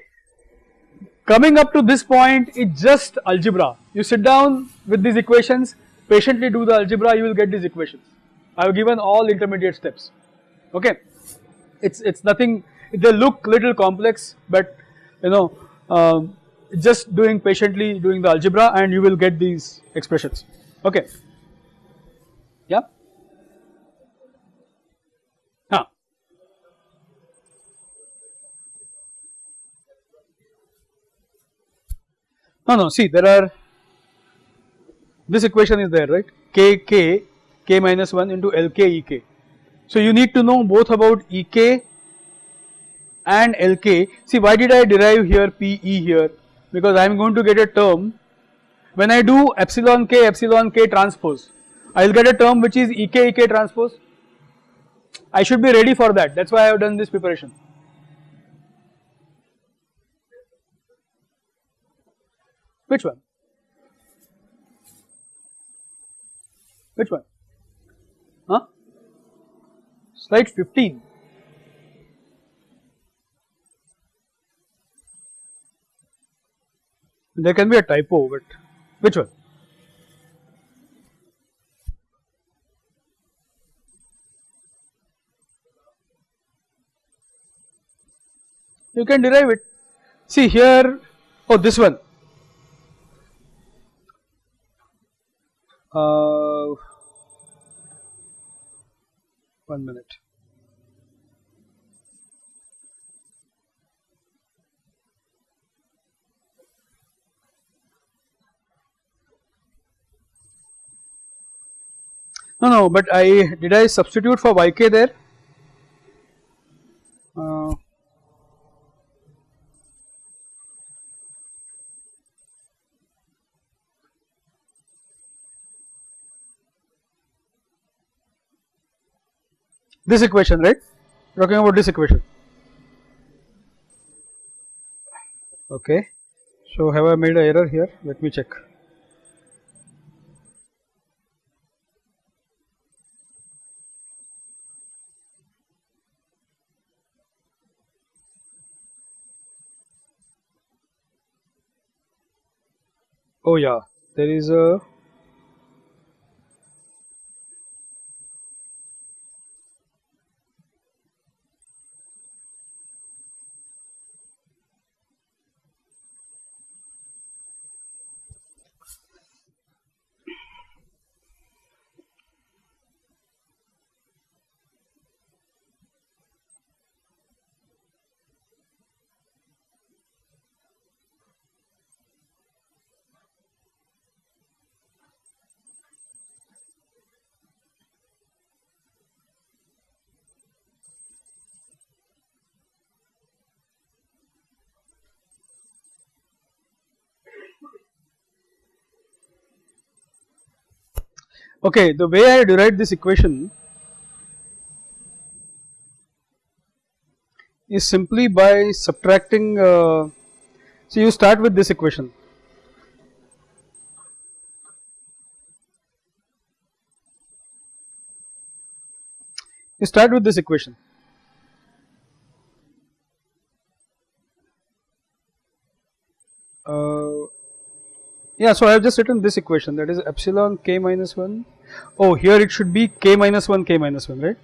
[SPEAKER 1] Coming up to this point it's just algebra. You sit down with these equations, patiently do the algebra, you will get these equations. I have given all intermediate steps. Okay. It's it's nothing. They look little complex, but you know, um, just doing patiently doing the algebra, and you will get these expressions. Okay. Yeah. No, no. See, there are. This equation is there, right? K K K minus 1 into L K E K. So you need to know both about E K and L K. See, why did I derive here P E here? Because I am going to get a term. When I do epsilon K epsilon K transpose, I will get a term which is E K E K transpose. I should be ready for that. That's why I have done this preparation. Which one? Which one? Slide 15. There can be a typo, but which one? You can derive it. See here, oh this one. Uh, one minute. No, no, but I did I substitute for yk there? Uh, this equation right? Talking about this equation. Okay. So have I made a error here? Let me check. Oh yeah. There is a Okay, the way I derived this equation is simply by subtracting, uh, so you start with this equation. You start with this equation. Uh, yeah, so I have just written this equation that is epsilon k minus 1. Oh, here it should be k minus 1 k minus 1, right?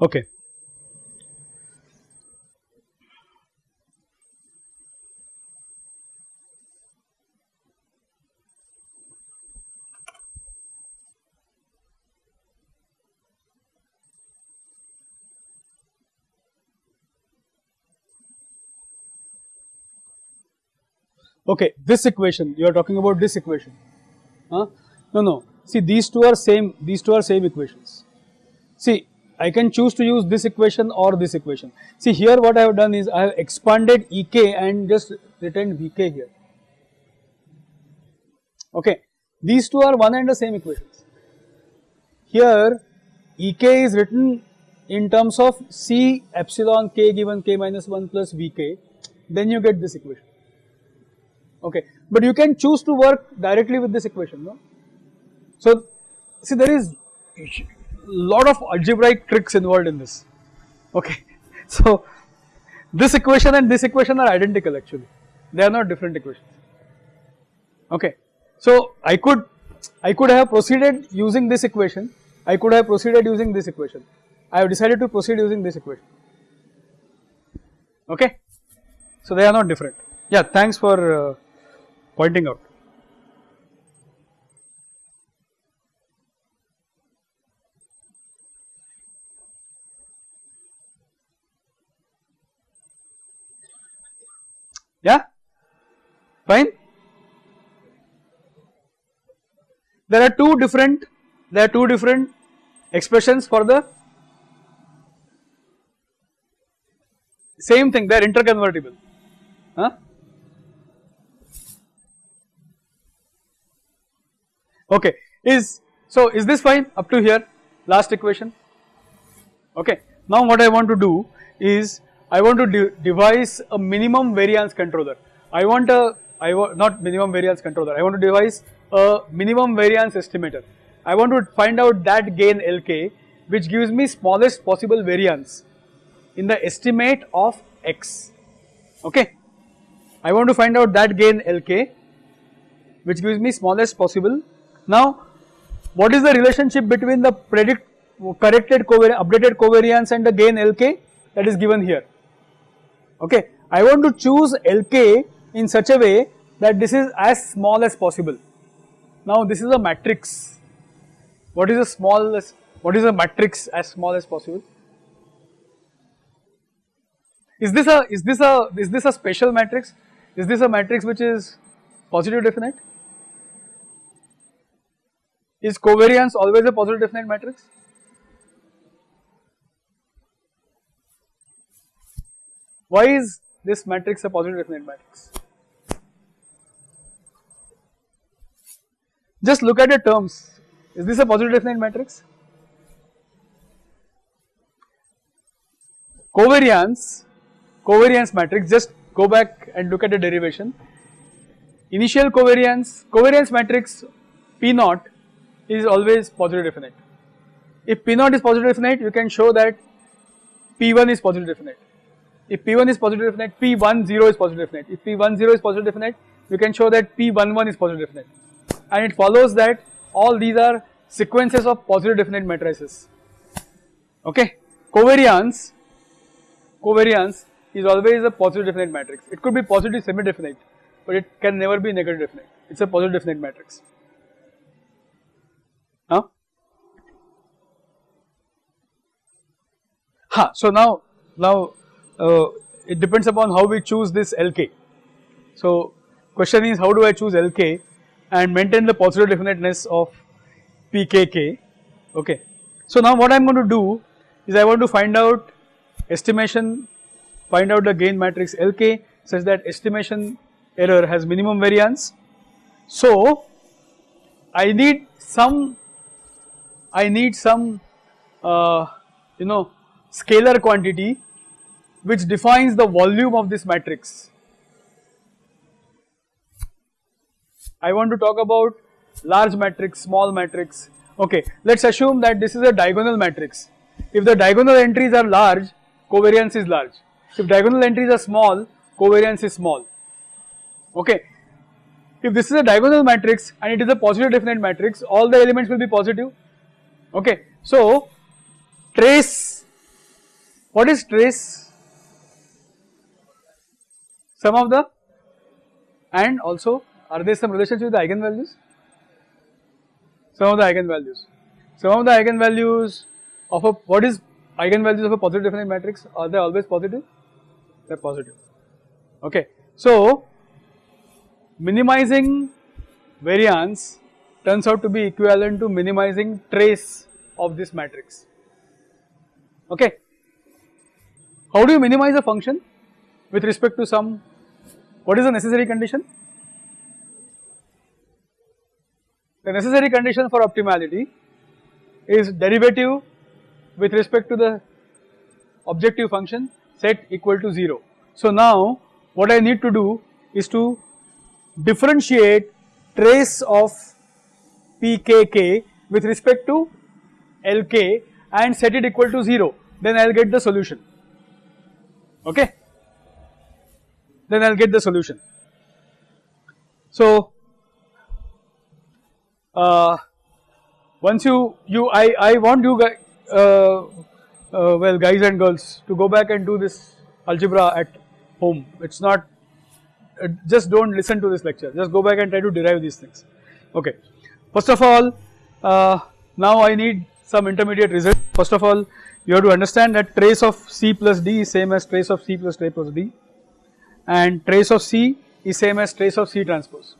[SPEAKER 1] Okay. Okay, this equation you are talking about this equation. Huh? No, no. See, these two are same. These two are same equations. See, I can choose to use this equation or this equation. See, here what I have done is I have expanded Ek and just written Vk here. Okay, these two are one and the same equations. Here, Ek is written in terms of C epsilon k given k minus 1 plus Vk, then you get this equation. Okay, but you can choose to work directly with this equation, no? So, see there is lot of algebraic tricks involved in this, okay. So, this equation and this equation are identical actually, they are not different equations, okay. So, I could, I could have proceeded using this equation, I could have proceeded using this equation, I have decided to proceed using this equation, okay. So, they are not different, yeah thanks for uh, pointing out. Yeah, fine. There are two different, there are two different expressions for the same thing, they are interconvertible. Huh? Okay, is so is this fine up to here? Last equation. Okay, now what I want to do is I want to de devise a minimum variance controller. I want a I want not minimum variance controller. I want to devise a minimum variance estimator. I want to find out that gain Lk which gives me smallest possible variance in the estimate of x. Okay. I want to find out that gain Lk which gives me smallest possible. Now, what is the relationship between the predict corrected covariance, updated covariance and the gain Lk that is given here okay. I want to choose Lk in such a way that this is as small as possible. Now this is a matrix, what is the smallest, what is a matrix as small as possible? Is this a, is this a, is this a special matrix? Is this a matrix which is positive definite? Is covariance always a positive definite matrix? Why is this matrix a positive definite matrix? Just look at the terms. Is this a positive definite matrix? Covariance, covariance matrix, just go back and look at the derivation. Initial covariance, covariance matrix P naught is always positive definite. If P naught is positive definite, you can show that P1 is positive definite. If P1 is positive definite, P10 is positive definite. If P10 is positive definite, you can show that P11 is positive definite. And it follows that all these are sequences of positive definite matrices. Okay. Covariance, covariance is always a positive definite matrix. It could be positive semi-definite, but it can never be negative definite. It's a positive definite matrix. Ha, so now, now uh, it depends upon how we choose this Lk. So question is how do I choose Lk and maintain the positive definiteness of Pkk okay. So now what I am going to do is I want to find out estimation find out the gain matrix Lk such that estimation error has minimum variance. So I need some I need some uh, you know scalar quantity which defines the volume of this matrix. I want to talk about large matrix, small matrix. Okay, let us assume that this is a diagonal matrix. If the diagonal entries are large, covariance is large. If diagonal entries are small, covariance is small. Okay. If this is a diagonal matrix and it is a positive definite matrix, all the elements will be positive. Okay. So, trace, what is trace? Sum of the and also are there some relationship with the eigenvalues? Sum of the eigenvalues. Sum of the eigenvalues of a what is eigenvalues of a positive definite matrix are they always positive? They are positive. Okay. So minimizing variance turns out to be equivalent to minimizing trace of this matrix. Okay. How do you minimize a function with respect to some what is the necessary condition? The necessary condition for optimality is derivative with respect to the objective function set equal to 0. So now what I need to do is to differentiate trace of pkk with respect to lk and set it equal to 0 then I will get the solution okay? Then I will get the solution. So uh, once you you I I want you guys uh, uh, well guys and girls to go back and do this algebra at home. It's not uh, just don't listen to this lecture. Just go back and try to derive these things. Okay. First of all uh, now I need some intermediate result. First of all you have to understand that trace of C plus D is same as trace of C plus A plus D and trace of C is same as trace of C transpose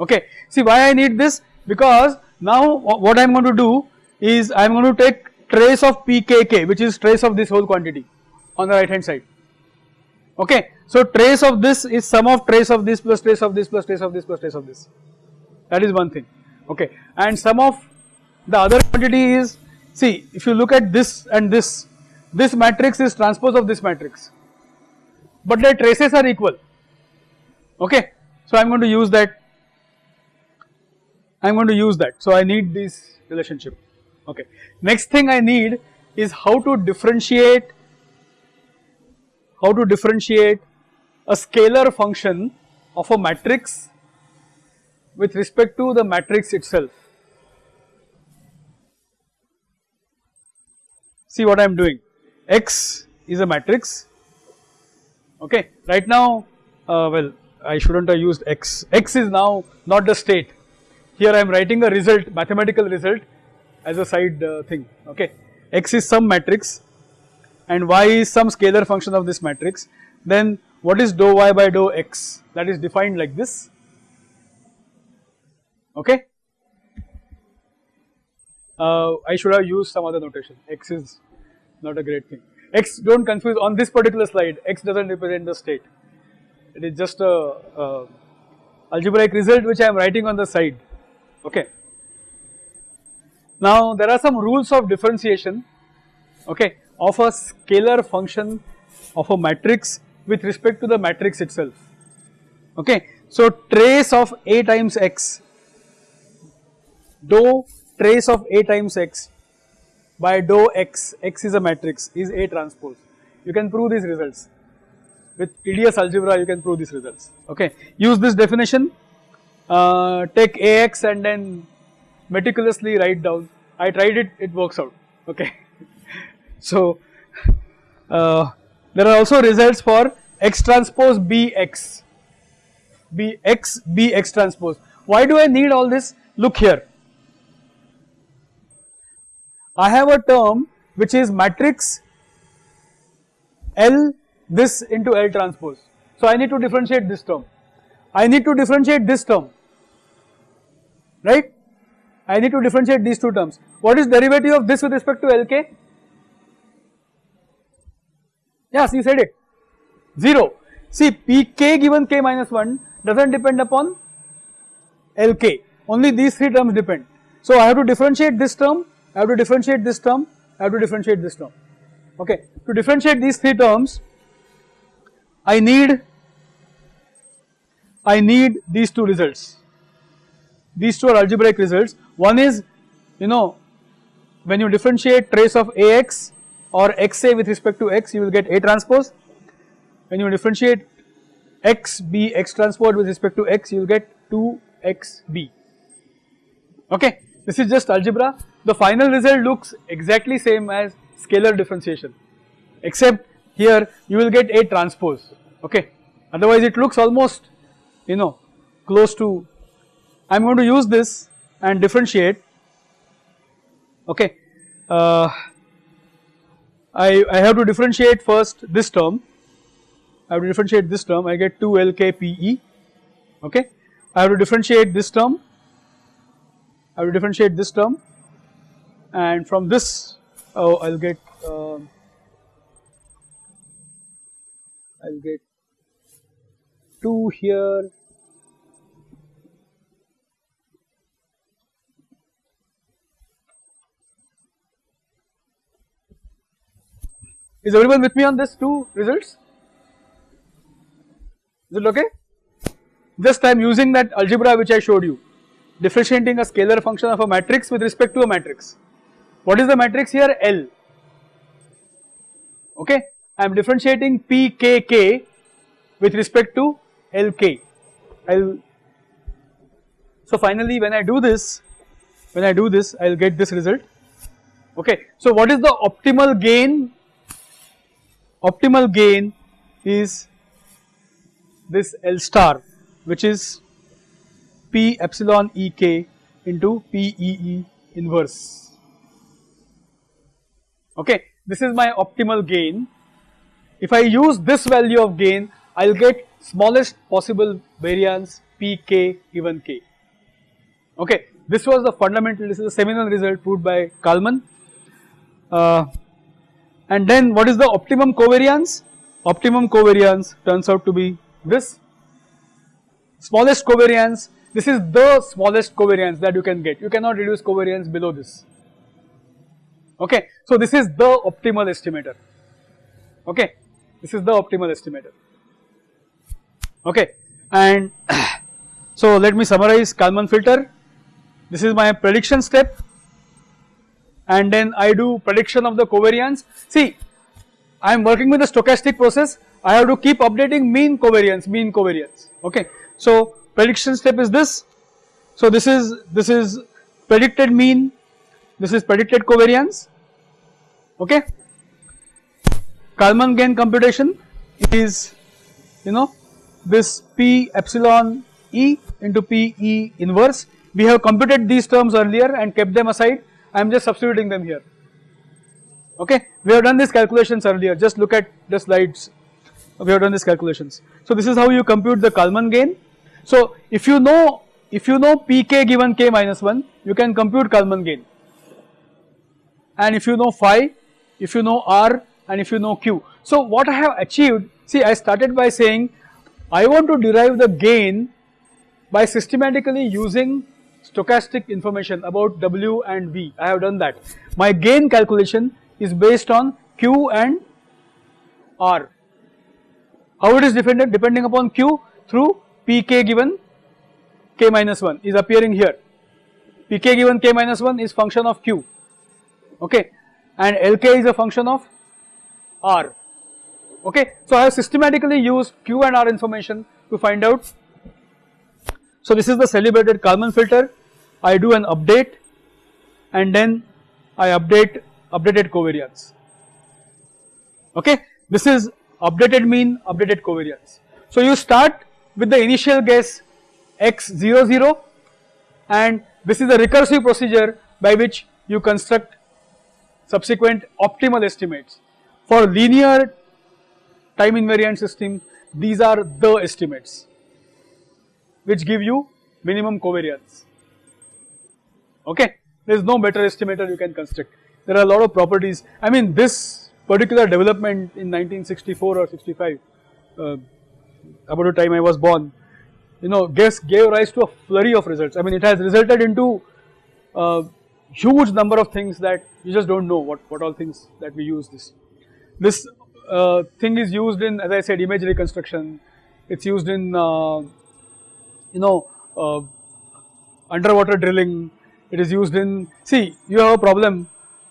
[SPEAKER 1] okay see why I need this because now what I am going to do is I am going to take trace of pkk which is trace of this whole quantity on the right hand side okay. So trace of this is sum of trace of this plus trace of this plus trace of this plus trace of this that is one thing okay and sum of the other quantity is see if you look at this and this this matrix is transpose of this matrix but their traces are equal okay. So I am going to use that I am going to use that so I need this relationship okay. Next thing I need is how to differentiate how to differentiate a scalar function of a matrix with respect to the matrix itself. See what I am doing. X is a matrix. Okay. Right now uh, well I should not have used x, x is now not the state. Here I am writing a result mathematical result as a side uh, thing. Okay. X is some matrix. And y is some scalar function of this matrix. Then what is dou y by dou x? That is defined like this. Okay. Uh, I should have used some other notation. X is not a great thing. X do not confuse. On this particular slide x does not represent the state. It is just a, a algebraic result which I am writing on the side. Okay. Now there are some rules of differentiation okay of a scalar function of a matrix with respect to the matrix itself. Okay. So trace of A times x. Dou trace of A times x by dou x, x is a matrix is A transpose you can prove these results with tedious algebra you can prove these results okay. Use this definition uh, take Ax and then meticulously write down. I tried it, it works out, okay. so, uh, there are also results for x transpose bx, bx, bx transpose. Why do I need all this? Look here. I have a term which is matrix L this into L transpose. So, I need to differentiate this term. I need to differentiate this term, right. I need to differentiate these two terms. What is derivative of this with respect to Lk? Yes, you said it, 0. See Pk given k minus 1 does not depend upon Lk, only these 3 terms depend. So I have to differentiate this term, I have to differentiate this term, I have to differentiate this term. Okay. To differentiate these 3 terms, I need, I need these two results. These two are algebraic results one is you know when you differentiate trace of Ax or xa with respect to x you will get A transpose. When you differentiate x b x transpose with respect to x you will get 2xb okay. This is just algebra. The final result looks exactly same as scalar differentiation except here you will get A transpose okay? Otherwise it looks almost you know close to I am going to use this and differentiate okay? Uh, I, I have to differentiate first this term. I have to differentiate this term. I get 2 LKPE okay? I have to differentiate this term I will differentiate this term and from this oh, I'll get uh, I'll get 2 here Is everyone with me on this two results? Is it okay? I am using that algebra which I showed you, differentiating a scalar function of a matrix with respect to a matrix. What is the matrix here? L. Okay, I am differentiating PKK with respect to LK. I'll so finally when I do this, when I do this I will get this result. Okay, so what is the optimal gain? Optimal gain is this L star which is P epsilon Ek into PEE inverse. Okay, this is my optimal gain. If I use this value of gain, I will get smallest possible variance Pk given k. Okay, this was the fundamental, this is a seminal result proved by Kalman. Uh, and then what is the optimum covariance? Optimum covariance turns out to be this smallest covariance, this is the smallest covariance that you can get, you cannot reduce covariance below this. Okay, so this is the optimal estimator. Okay, this is the optimal estimator. Okay, and so let me summarize Kalman filter. This is my prediction step and then I do prediction of the covariance. See, I am working with the stochastic process, I have to keep updating mean covariance, mean covariance, okay. So prediction step is this, so this is, this is predicted mean, this is predicted covariance, okay. Kalman gain computation is you know this P epsilon E into P E inverse. We have computed these terms earlier and kept them aside, I am just substituting them here, okay. We have done these calculations earlier, just look at the slides, we have done these calculations. So this is how you compute the Kalman gain. So if you know, if you know Pk given k minus 1, you can compute Kalman gain and if you know phi, if you know r and if you know q. So what I have achieved, see I started by saying I want to derive the gain by systematically using stochastic information about W and V, I have done that. My gain calculation is based on Q and R. How it is dependent? Depending upon Q through Pk given k minus 1 is appearing here. Pk given k minus 1 is function of Q, okay, and Lk is a function of R okay. So I have systematically used Q and R information to find out. So this is the celebrated Kalman filter, I do an update and then I update updated covariance, okay. This is updated mean, updated covariance. So you start with the initial guess x 0 0 and this is a recursive procedure by which you construct subsequent optimal estimates. For linear time invariant system, these are the estimates which give you minimum covariance. Okay, there is no better estimator you can construct. There are a lot of properties. I mean, this particular development in 1964 or 65, uh, about the time I was born, you know, guess gave rise to a flurry of results. I mean, it has resulted into a huge number of things that you just don't know what what all things that we use this. This uh, thing is used in as I said image reconstruction, it is used in uh, you know uh, underwater drilling, it is used in see you have a problem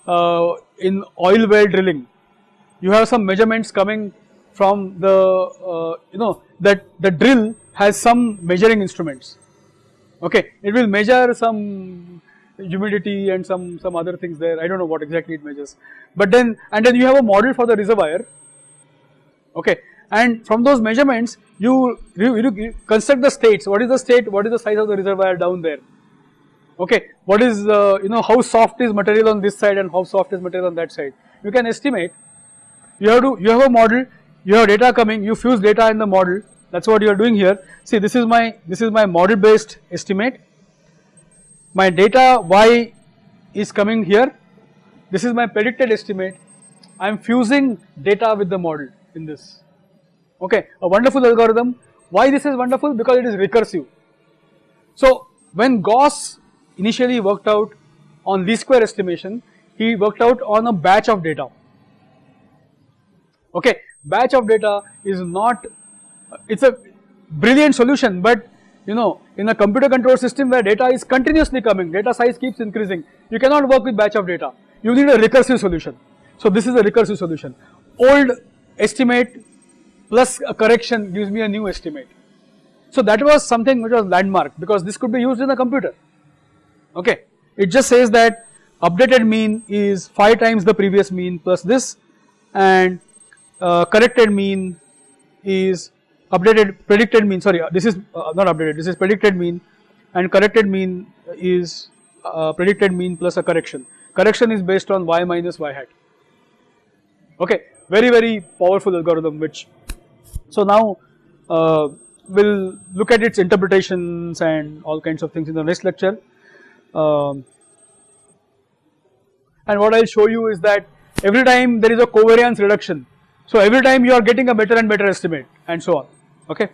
[SPEAKER 1] uh, in oil well drilling, you have some measurements coming from the uh, you know that the drill has some measuring instruments. Okay it will measure some humidity and some some other things there. I do not know what exactly it measures. But then and then you have a model for the reservoir. Okay and from those measurements you, you, you, construct the states. What is the state? What is the size of the reservoir down there? Okay what is uh, you know how soft is material on this side and how soft is material on that side? You can estimate. You have to you have a model you have data coming you fuse data in the model that is what you are doing here see this is my this is my model based estimate my data y is coming here this is my predicted estimate I am fusing data with the model in this. Okay, a wonderful algorithm. Why this is wonderful? Because it is recursive. So when Gauss initially worked out on least square estimation, he worked out on a batch of data. Okay, batch of data is not, it's a brilliant solution, but you know, in a computer control system where data is continuously coming, data size keeps increasing, you cannot work with batch of data. You need a recursive solution. So this is a recursive solution. Old estimate plus a correction gives me a new estimate. So that was something which was landmark because this could be used in a computer. Okay, it just says that updated mean is phi times the previous mean plus this and uh, corrected mean is updated predicted mean sorry uh, this is uh, not updated this is predicted mean and corrected mean is uh, predicted mean plus a correction. Correction is based on y minus y hat. Okay very very powerful algorithm which so now uh, we'll look at its interpretations and all kinds of things in the next lecture. Um, and what I'll show you is that every time there is a covariance reduction so every time you are getting a better and better estimate and so on. Okay